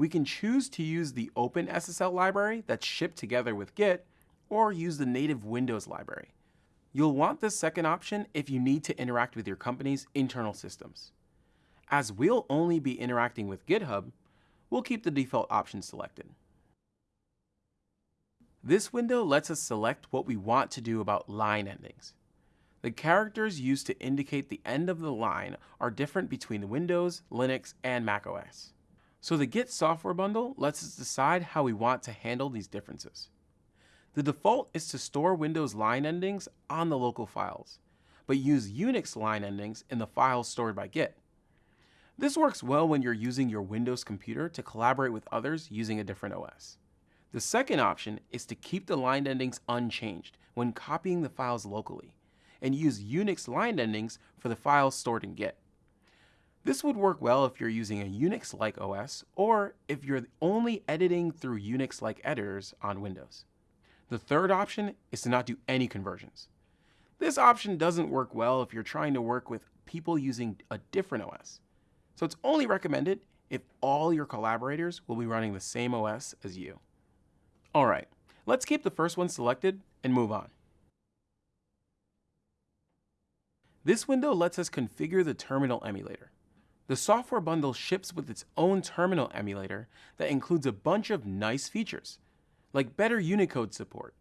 We can choose to use the open SSL library that's shipped together with Git or use the native Windows library. You'll want this second option if you need to interact with your company's internal systems. As we'll only be interacting with GitHub, we'll keep the default option selected. This window lets us select what we want to do about line endings. The characters used to indicate the end of the line are different between Windows, Linux, and macOS. So the Git software bundle lets us decide how we want to handle these differences. The default is to store Windows line endings on the local files, but use Unix line endings in the files stored by Git. This works well when you're using your Windows computer to collaborate with others using a different OS. The second option is to keep the line endings unchanged when copying the files locally, and use Unix line endings for the files stored in Git. This would work well if you're using a Unix-like OS, or if you're only editing through Unix-like editors on Windows. The third option is to not do any conversions. This option doesn't work well if you're trying to work with people using a different OS. So it's only recommended if all your collaborators will be running the same OS as you. All right, let's keep the first one selected and move on. This window lets us configure the terminal emulator. The software bundle ships with its own terminal emulator that includes a bunch of nice features, like better Unicode support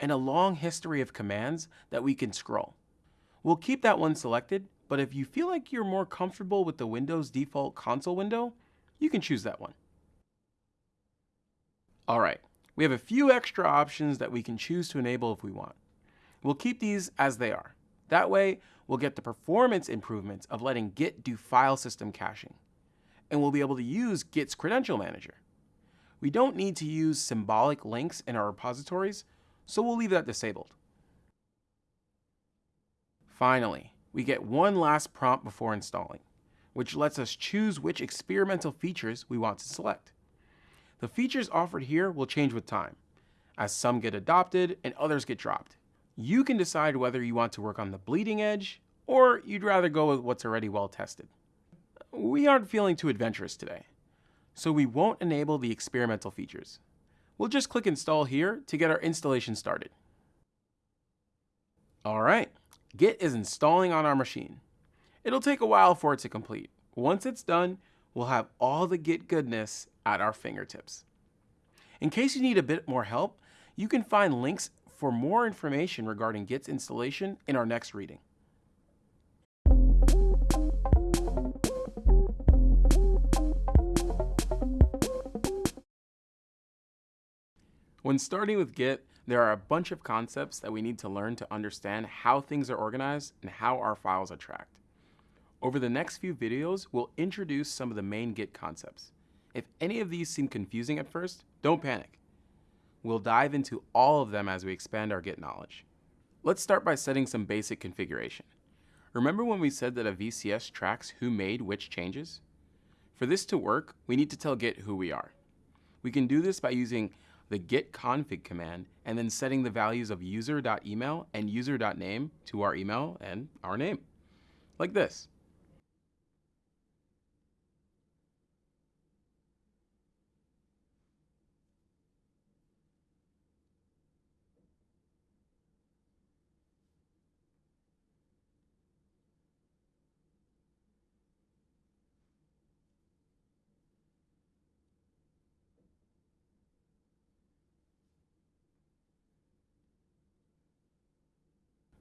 and a long history of commands that we can scroll. We'll keep that one selected but if you feel like you're more comfortable with the Windows default console window, you can choose that one. All right, we have a few extra options that we can choose to enable if we want. We'll keep these as they are. That way, we'll get the performance improvements of letting Git do file system caching. And we'll be able to use Git's credential manager. We don't need to use symbolic links in our repositories, so we'll leave that disabled. Finally, we get one last prompt before installing, which lets us choose which experimental features we want to select. The features offered here will change with time, as some get adopted and others get dropped. You can decide whether you want to work on the bleeding edge, or you'd rather go with what's already well tested. We aren't feeling too adventurous today, so we won't enable the experimental features. We'll just click install here to get our installation started. All right, Git is installing on our machine. It'll take a while for it to complete. Once it's done, we'll have all the Git goodness at our fingertips. In case you need a bit more help, you can find links for more information regarding Git's installation in our next reading. When starting with Git, there are a bunch of concepts that we need to learn to understand how things are organized and how our files are tracked. Over the next few videos, we'll introduce some of the main Git concepts. If any of these seem confusing at first, don't panic. We'll dive into all of them as we expand our Git knowledge. Let's start by setting some basic configuration. Remember when we said that a VCS tracks who made which changes? For this to work, we need to tell Git who we are. We can do this by using the git config command and then setting the values of user.email and user.name to our email and our name, like this.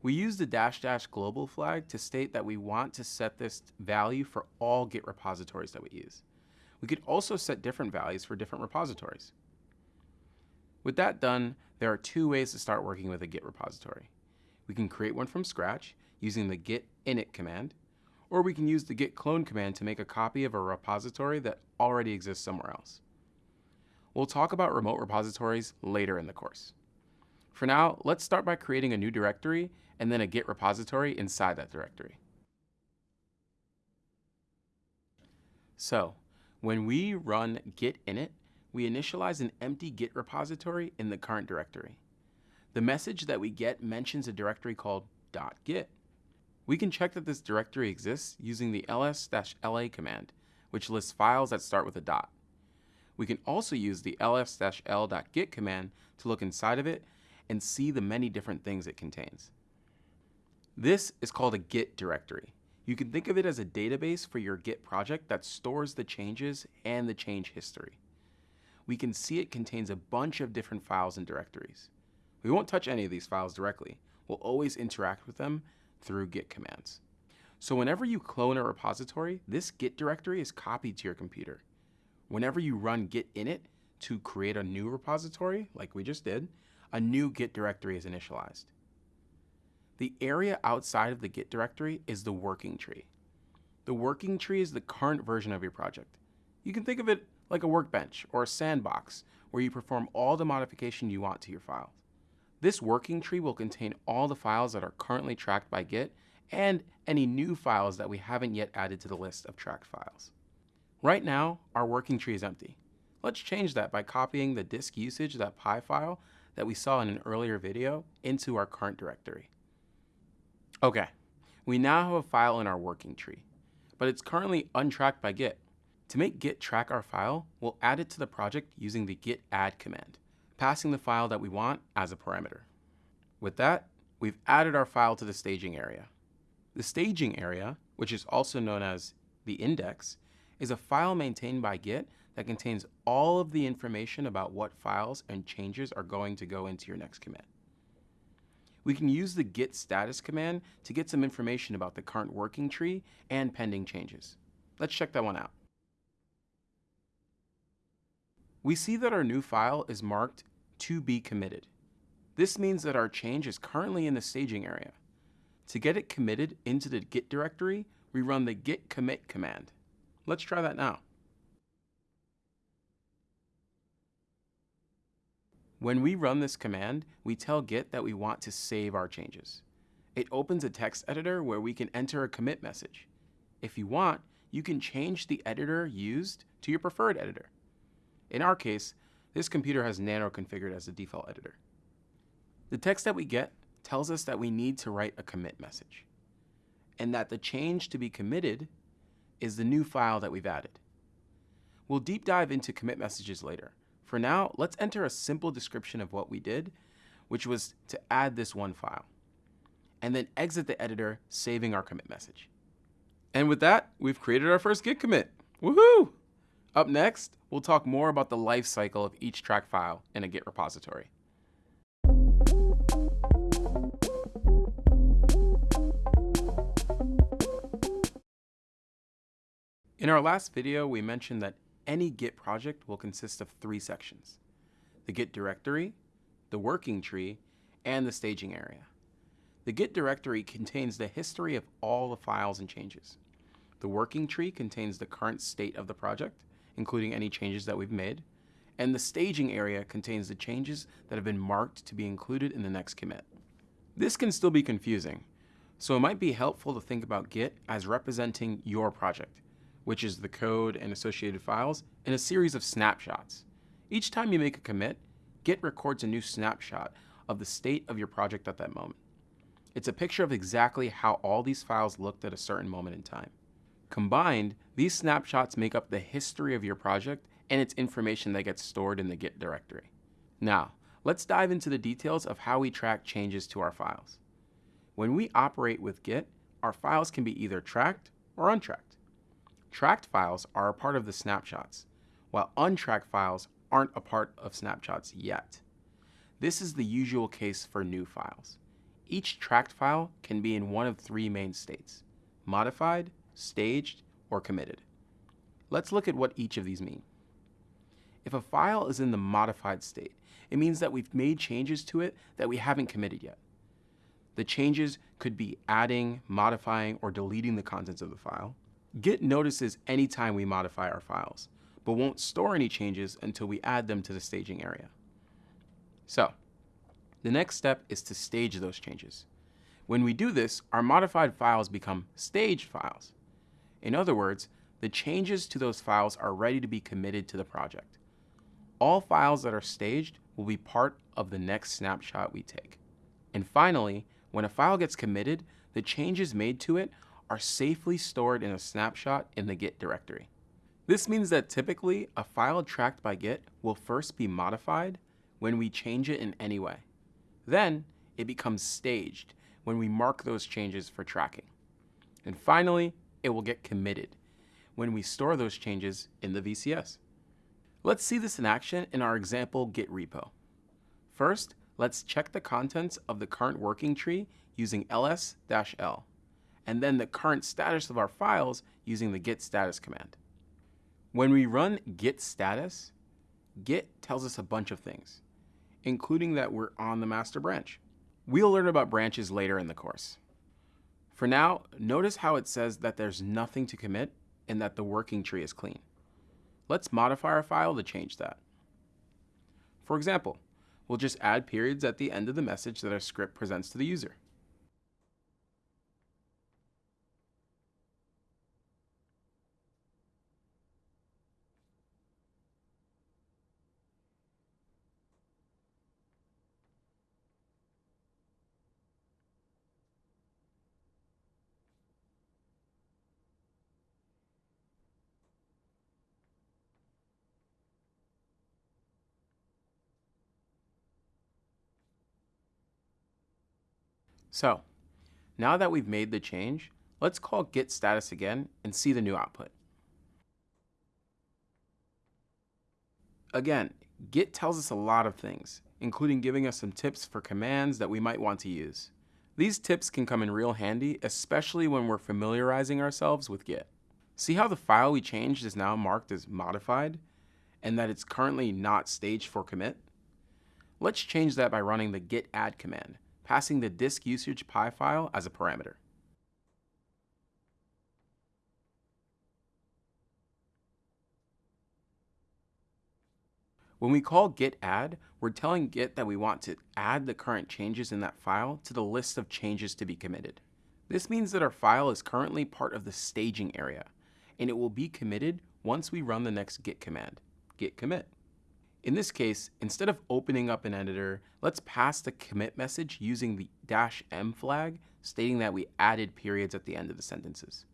We use the dash dash global flag to state that we want to set this value for all Git repositories that we use. We could also set different values for different repositories. With that done, there are two ways to start working with a Git repository. We can create one from scratch using the git init command, or we can use the git clone command to make a copy of a repository that already exists somewhere else. We'll talk about remote repositories later in the course. For now, let's start by creating a new directory and then a Git repository inside that directory. So when we run git init, we initialize an empty Git repository in the current directory. The message that we get mentions a directory called .git. We can check that this directory exists using the ls-la command, which lists files that start with a dot. We can also use the ls-l.git command to look inside of it and see the many different things it contains. This is called a Git directory. You can think of it as a database for your Git project that stores the changes and the change history. We can see it contains a bunch of different files and directories. We won't touch any of these files directly. We'll always interact with them through Git commands. So whenever you clone a repository, this Git directory is copied to your computer. Whenever you run git init to create a new repository, like we just did, a new Git directory is initialized. The area outside of the Git directory is the working tree. The working tree is the current version of your project. You can think of it like a workbench or a sandbox where you perform all the modification you want to your files. This working tree will contain all the files that are currently tracked by Git and any new files that we haven't yet added to the list of tracked files. Right now, our working tree is empty. Let's change that by copying the disk usage.py file that we saw in an earlier video into our current directory. Okay, we now have a file in our working tree, but it's currently untracked by Git. To make Git track our file, we'll add it to the project using the git add command, passing the file that we want as a parameter. With that, we've added our file to the staging area. The staging area, which is also known as the index, is a file maintained by Git that contains all of the information about what files and changes are going to go into your next commit we can use the git status command to get some information about the current working tree and pending changes. Let's check that one out. We see that our new file is marked to be committed. This means that our change is currently in the staging area. To get it committed into the git directory, we run the git commit command. Let's try that now. When we run this command, we tell Git that we want to save our changes. It opens a text editor where we can enter a commit message. If you want, you can change the editor used to your preferred editor. In our case, this computer has Nano configured as the default editor. The text that we get tells us that we need to write a commit message, and that the change to be committed is the new file that we've added. We'll deep dive into commit messages later, for now, let's enter a simple description of what we did, which was to add this one file, and then exit the editor, saving our commit message. And with that, we've created our first Git commit. Woohoo! Up next, we'll talk more about the life cycle of each track file in a Git repository. In our last video, we mentioned that any Git project will consist of three sections, the Git directory, the working tree, and the staging area. The Git directory contains the history of all the files and changes. The working tree contains the current state of the project, including any changes that we've made, and the staging area contains the changes that have been marked to be included in the next commit. This can still be confusing, so it might be helpful to think about Git as representing your project, which is the code and associated files, in a series of snapshots. Each time you make a commit, Git records a new snapshot of the state of your project at that moment. It's a picture of exactly how all these files looked at a certain moment in time. Combined, these snapshots make up the history of your project and its information that gets stored in the Git directory. Now, let's dive into the details of how we track changes to our files. When we operate with Git, our files can be either tracked or untracked. Tracked files are a part of the snapshots, while untracked files aren't a part of snapshots yet. This is the usual case for new files. Each tracked file can be in one of three main states, modified, staged, or committed. Let's look at what each of these mean. If a file is in the modified state, it means that we've made changes to it that we haven't committed yet. The changes could be adding, modifying, or deleting the contents of the file. Git notices anytime we modify our files, but won't store any changes until we add them to the staging area. So, the next step is to stage those changes. When we do this, our modified files become staged files. In other words, the changes to those files are ready to be committed to the project. All files that are staged will be part of the next snapshot we take. And finally, when a file gets committed, the changes made to it are safely stored in a snapshot in the Git directory. This means that typically a file tracked by Git will first be modified when we change it in any way. Then it becomes staged when we mark those changes for tracking. And finally, it will get committed when we store those changes in the VCS. Let's see this in action in our example Git repo. First, let's check the contents of the current working tree using ls-l, and then the current status of our files using the git status command. When we run git status, Git tells us a bunch of things, including that we're on the master branch. We'll learn about branches later in the course. For now, notice how it says that there's nothing to commit and that the working tree is clean. Let's modify our file to change that. For example, we'll just add periods at the end of the message that our script presents to the user. So, now that we've made the change, let's call git status again and see the new output. Again, Git tells us a lot of things, including giving us some tips for commands that we might want to use. These tips can come in real handy, especially when we're familiarizing ourselves with Git. See how the file we changed is now marked as modified, and that it's currently not staged for commit? Let's change that by running the git add command passing the disk usage py file as a parameter. When we call git add, we're telling Git that we want to add the current changes in that file to the list of changes to be committed. This means that our file is currently part of the staging area, and it will be committed once we run the next git command, git commit. In this case, instead of opening up an editor, let's pass the commit message using the dash m flag, stating that we added periods at the end of the sentences.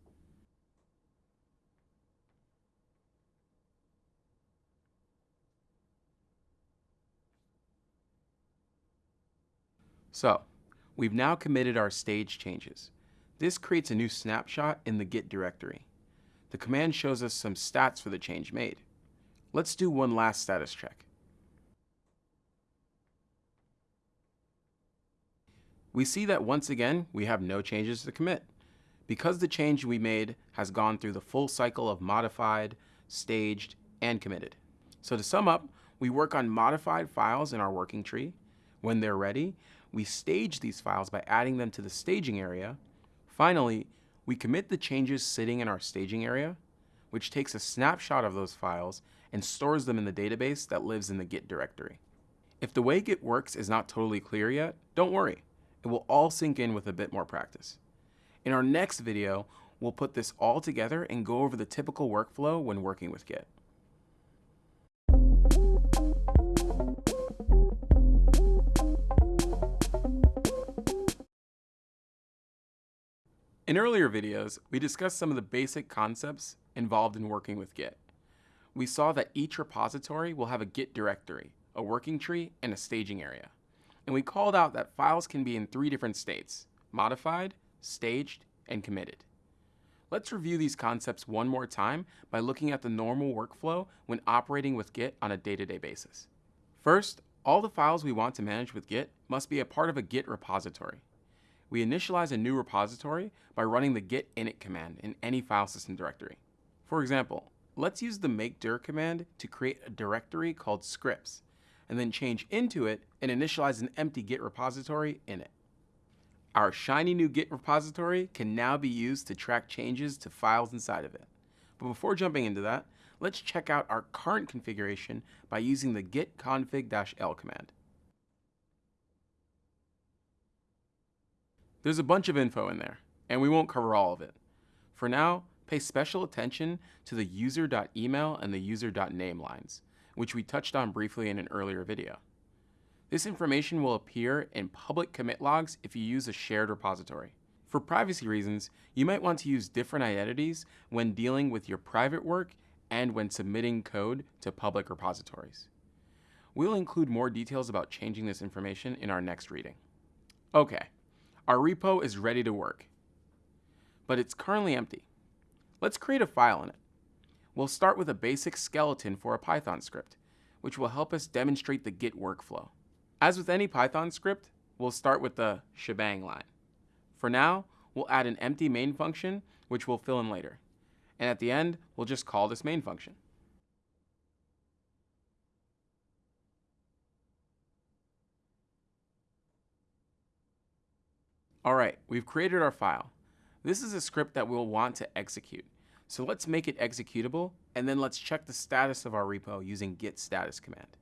So, we've now committed our stage changes. This creates a new snapshot in the Git directory. The command shows us some stats for the change made. Let's do one last status check. We see that once again, we have no changes to commit, because the change we made has gone through the full cycle of modified, staged, and committed. So to sum up, we work on modified files in our working tree. When they're ready, we stage these files by adding them to the staging area. Finally, we commit the changes sitting in our staging area, which takes a snapshot of those files and stores them in the database that lives in the Git directory. If the way Git works is not totally clear yet, don't worry. It will all sink in with a bit more practice. In our next video, we'll put this all together and go over the typical workflow when working with Git. In earlier videos, we discussed some of the basic concepts involved in working with Git. We saw that each repository will have a Git directory, a working tree, and a staging area. And we called out that files can be in three different states, modified, staged, and committed. Let's review these concepts one more time by looking at the normal workflow when operating with Git on a day-to-day -day basis. First, all the files we want to manage with Git must be a part of a Git repository we initialize a new repository by running the git init command in any file system directory. For example, let's use the make dir command to create a directory called scripts, and then change into it and initialize an empty git repository in it. Our shiny new git repository can now be used to track changes to files inside of it. But before jumping into that, let's check out our current configuration by using the git config-l command. There's a bunch of info in there, and we won't cover all of it. For now, pay special attention to the user.email and the user.name lines, which we touched on briefly in an earlier video. This information will appear in public commit logs if you use a shared repository. For privacy reasons, you might want to use different identities when dealing with your private work and when submitting code to public repositories. We'll include more details about changing this information in our next reading. Okay, our repo is ready to work, but it's currently empty. Let's create a file in it. We'll start with a basic skeleton for a Python script, which will help us demonstrate the Git workflow. As with any Python script, we'll start with the shebang line. For now, we'll add an empty main function, which we'll fill in later. And at the end, we'll just call this main function. All right, we've created our file. This is a script that we'll want to execute. So let's make it executable, and then let's check the status of our repo using git status command.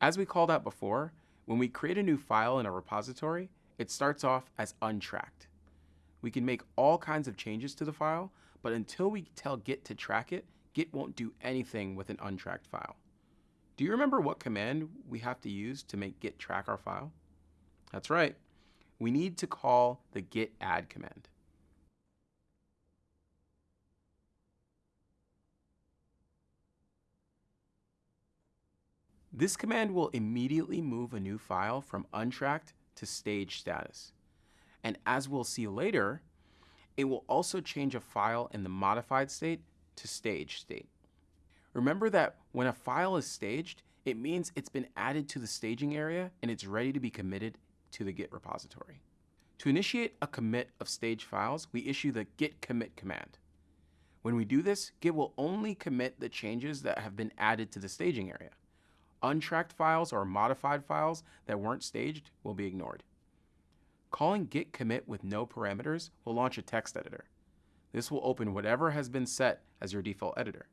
As we called out before, when we create a new file in a repository, it starts off as untracked. We can make all kinds of changes to the file, but until we tell Git to track it, Git won't do anything with an untracked file. Do you remember what command we have to use to make Git track our file? That's right. We need to call the git add command. This command will immediately move a new file from untracked to stage status. And as we'll see later, it will also change a file in the modified state to stage state. Remember that when a file is staged, it means it's been added to the staging area and it's ready to be committed to the Git repository. To initiate a commit of stage files, we issue the git commit command. When we do this, Git will only commit the changes that have been added to the staging area. Untracked files or modified files that weren't staged will be ignored. Calling git commit with no parameters will launch a text editor. This will open whatever has been set as your default editor.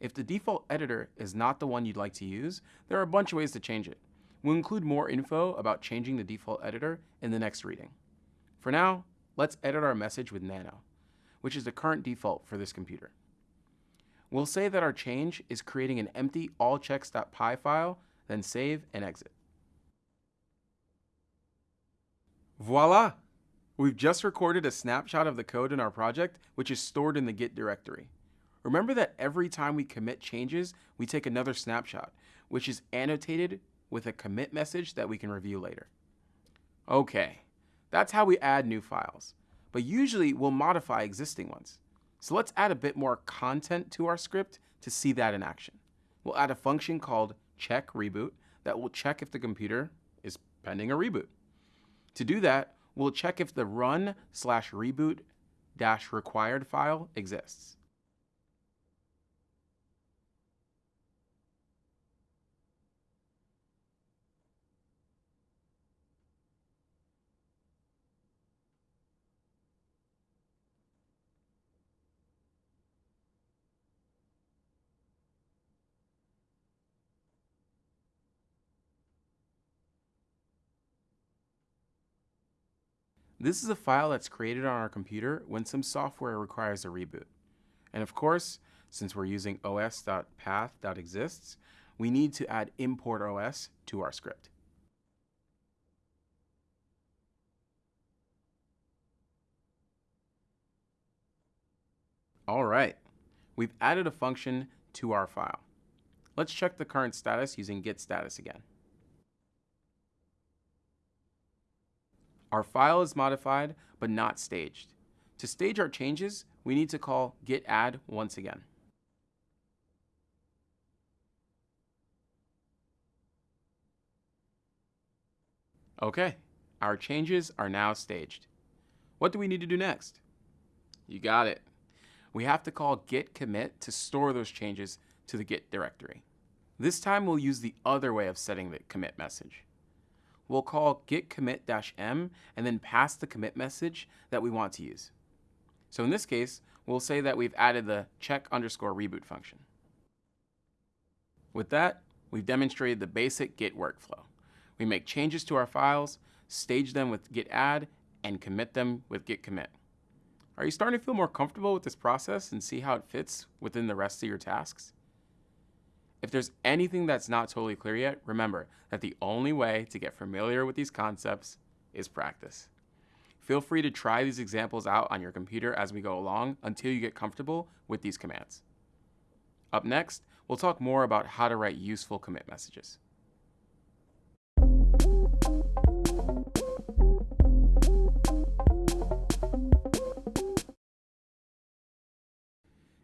If the default editor is not the one you'd like to use, there are a bunch of ways to change it. We'll include more info about changing the default editor in the next reading. For now, let's edit our message with Nano, which is the current default for this computer. We'll say that our change is creating an empty allchecks.py file, then save and exit. Voila! We've just recorded a snapshot of the code in our project, which is stored in the Git directory. Remember that every time we commit changes, we take another snapshot, which is annotated with a commit message that we can review later. Okay, that's how we add new files, but usually we'll modify existing ones. So let's add a bit more content to our script to see that in action. We'll add a function called check reboot that will check if the computer is pending a reboot. To do that, we'll check if the run slash reboot dash required file exists. This is a file that's created on our computer when some software requires a reboot. And of course, since we're using os.path.exists, we need to add import os to our script. All right, we've added a function to our file. Let's check the current status using git status again. Our file is modified, but not staged. To stage our changes, we need to call git add once again. Okay, our changes are now staged. What do we need to do next? You got it. We have to call git commit to store those changes to the git directory. This time we'll use the other way of setting the commit message we'll call git commit-m and then pass the commit message that we want to use. So in this case, we'll say that we've added the check underscore reboot function. With that, we've demonstrated the basic Git workflow. We make changes to our files, stage them with git add, and commit them with git commit. Are you starting to feel more comfortable with this process and see how it fits within the rest of your tasks? If there's anything that's not totally clear yet, remember that the only way to get familiar with these concepts is practice. Feel free to try these examples out on your computer as we go along until you get comfortable with these commands. Up next, we'll talk more about how to write useful commit messages.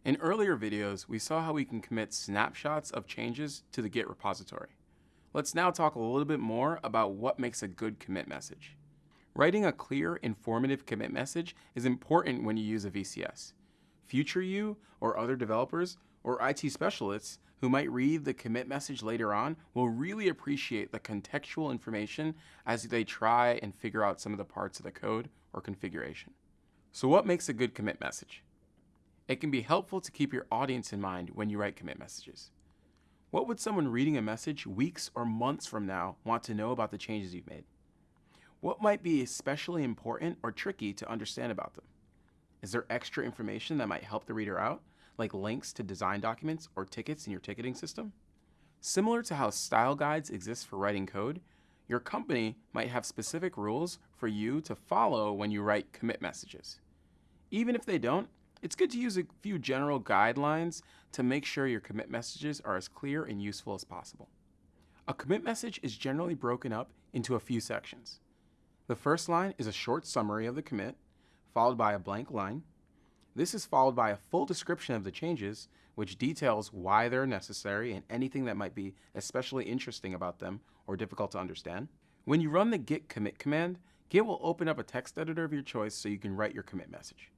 In earlier videos, we saw how we can commit snapshots of changes to the Git repository. Let's now talk a little bit more about what makes a good commit message. Writing a clear, informative commit message is important when you use a VCS. Future you or other developers or IT specialists who might read the commit message later on will really appreciate the contextual information as they try and figure out some of the parts of the code or configuration. So what makes a good commit message? It can be helpful to keep your audience in mind when you write commit messages. What would someone reading a message weeks or months from now want to know about the changes you've made? What might be especially important or tricky to understand about them? Is there extra information that might help the reader out, like links to design documents or tickets in your ticketing system? Similar to how style guides exist for writing code, your company might have specific rules for you to follow when you write commit messages. Even if they don't, it's good to use a few general guidelines to make sure your commit messages are as clear and useful as possible. A commit message is generally broken up into a few sections. The first line is a short summary of the commit, followed by a blank line. This is followed by a full description of the changes, which details why they're necessary and anything that might be especially interesting about them or difficult to understand. When you run the git commit command, Git will open up a text editor of your choice so you can write your commit message.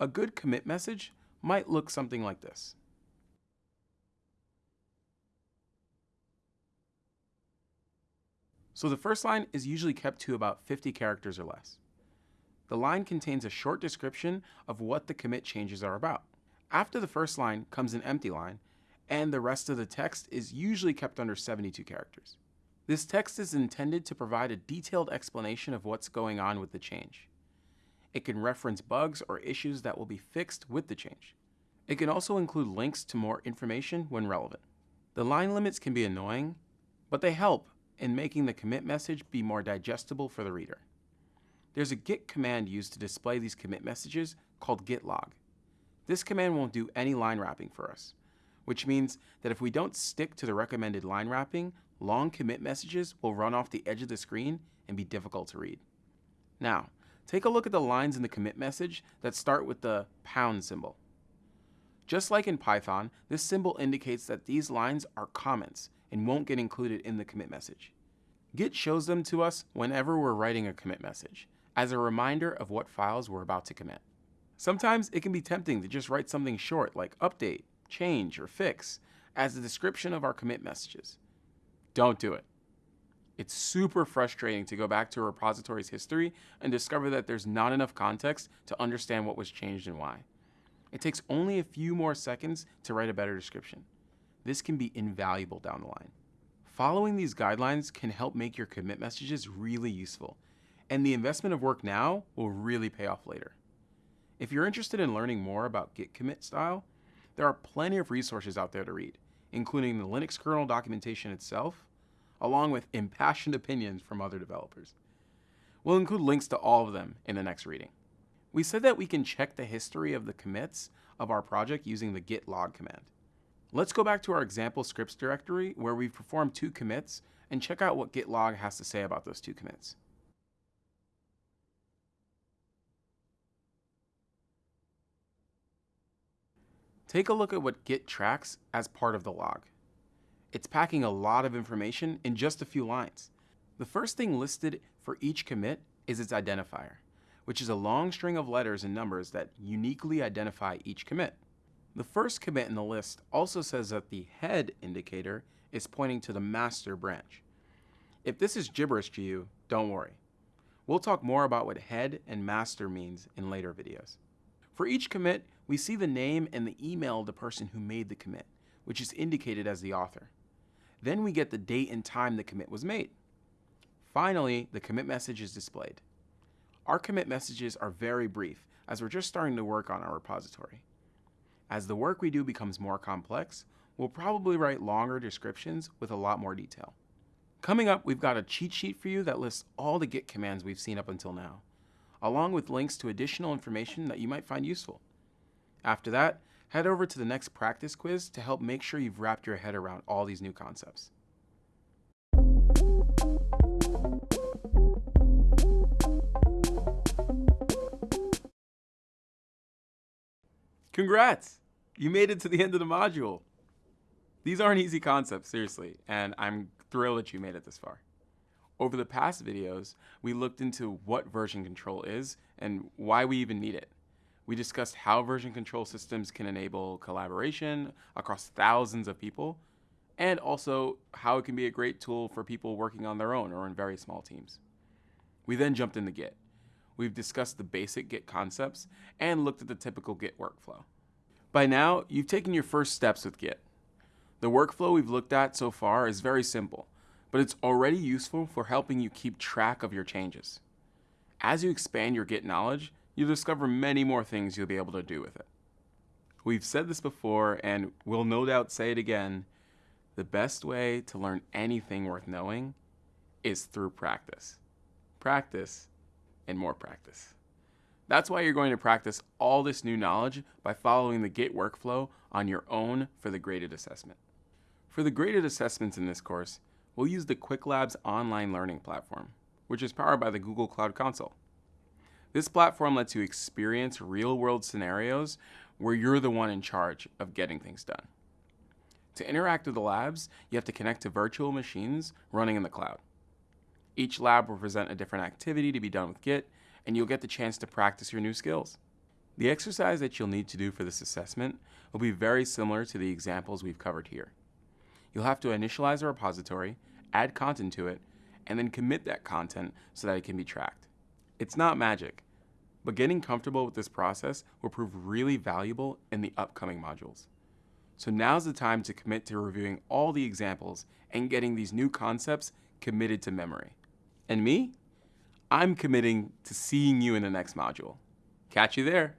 A good commit message might look something like this. So the first line is usually kept to about 50 characters or less. The line contains a short description of what the commit changes are about. After the first line comes an empty line, and the rest of the text is usually kept under 72 characters. This text is intended to provide a detailed explanation of what's going on with the change. It can reference bugs or issues that will be fixed with the change. It can also include links to more information when relevant. The line limits can be annoying, but they help in making the commit message be more digestible for the reader. There's a git command used to display these commit messages called git log. This command won't do any line wrapping for us, which means that if we don't stick to the recommended line wrapping, long commit messages will run off the edge of the screen and be difficult to read. Now, Take a look at the lines in the commit message that start with the pound symbol. Just like in Python, this symbol indicates that these lines are comments and won't get included in the commit message. Git shows them to us whenever we're writing a commit message, as a reminder of what files we're about to commit. Sometimes it can be tempting to just write something short like update, change, or fix as a description of our commit messages. Don't do it. It's super frustrating to go back to a repository's history and discover that there's not enough context to understand what was changed and why. It takes only a few more seconds to write a better description. This can be invaluable down the line. Following these guidelines can help make your commit messages really useful, and the investment of work now will really pay off later. If you're interested in learning more about Git commit style, there are plenty of resources out there to read, including the Linux kernel documentation itself, along with impassioned opinions from other developers. We'll include links to all of them in the next reading. We said that we can check the history of the commits of our project using the git log command. Let's go back to our example scripts directory where we've performed two commits and check out what git log has to say about those two commits. Take a look at what Git tracks as part of the log. It's packing a lot of information in just a few lines. The first thing listed for each commit is its identifier, which is a long string of letters and numbers that uniquely identify each commit. The first commit in the list also says that the head indicator is pointing to the master branch. If this is gibberish to you, don't worry. We'll talk more about what head and master means in later videos. For each commit, we see the name and the email of the person who made the commit, which is indicated as the author. Then we get the date and time the commit was made. Finally, the commit message is displayed. Our commit messages are very brief, as we're just starting to work on our repository. As the work we do becomes more complex, we'll probably write longer descriptions with a lot more detail. Coming up, we've got a cheat sheet for you that lists all the Git commands we've seen up until now, along with links to additional information that you might find useful. After that, head over to the next practice quiz to help make sure you've wrapped your head around all these new concepts. Congrats! You made it to the end of the module. These aren't easy concepts, seriously, and I'm thrilled that you made it this far. Over the past videos, we looked into what version control is and why we even need it. We discussed how version control systems can enable collaboration across thousands of people, and also how it can be a great tool for people working on their own or in very small teams. We then jumped into Git. We've discussed the basic Git concepts and looked at the typical Git workflow. By now, you've taken your first steps with Git. The workflow we've looked at so far is very simple, but it's already useful for helping you keep track of your changes. As you expand your Git knowledge, you'll discover many more things you'll be able to do with it. We've said this before, and we'll no doubt say it again, the best way to learn anything worth knowing is through practice. Practice and more practice. That's why you're going to practice all this new knowledge by following the Git workflow on your own for the graded assessment. For the graded assessments in this course, we'll use the Qwiklabs online learning platform, which is powered by the Google Cloud Console. This platform lets you experience real world scenarios where you're the one in charge of getting things done. To interact with the labs, you have to connect to virtual machines running in the cloud. Each lab will present a different activity to be done with Git, and you'll get the chance to practice your new skills. The exercise that you'll need to do for this assessment will be very similar to the examples we've covered here. You'll have to initialize a repository, add content to it, and then commit that content so that it can be tracked. It's not magic, but getting comfortable with this process will prove really valuable in the upcoming modules. So now's the time to commit to reviewing all the examples and getting these new concepts committed to memory. And me? I'm committing to seeing you in the next module. Catch you there.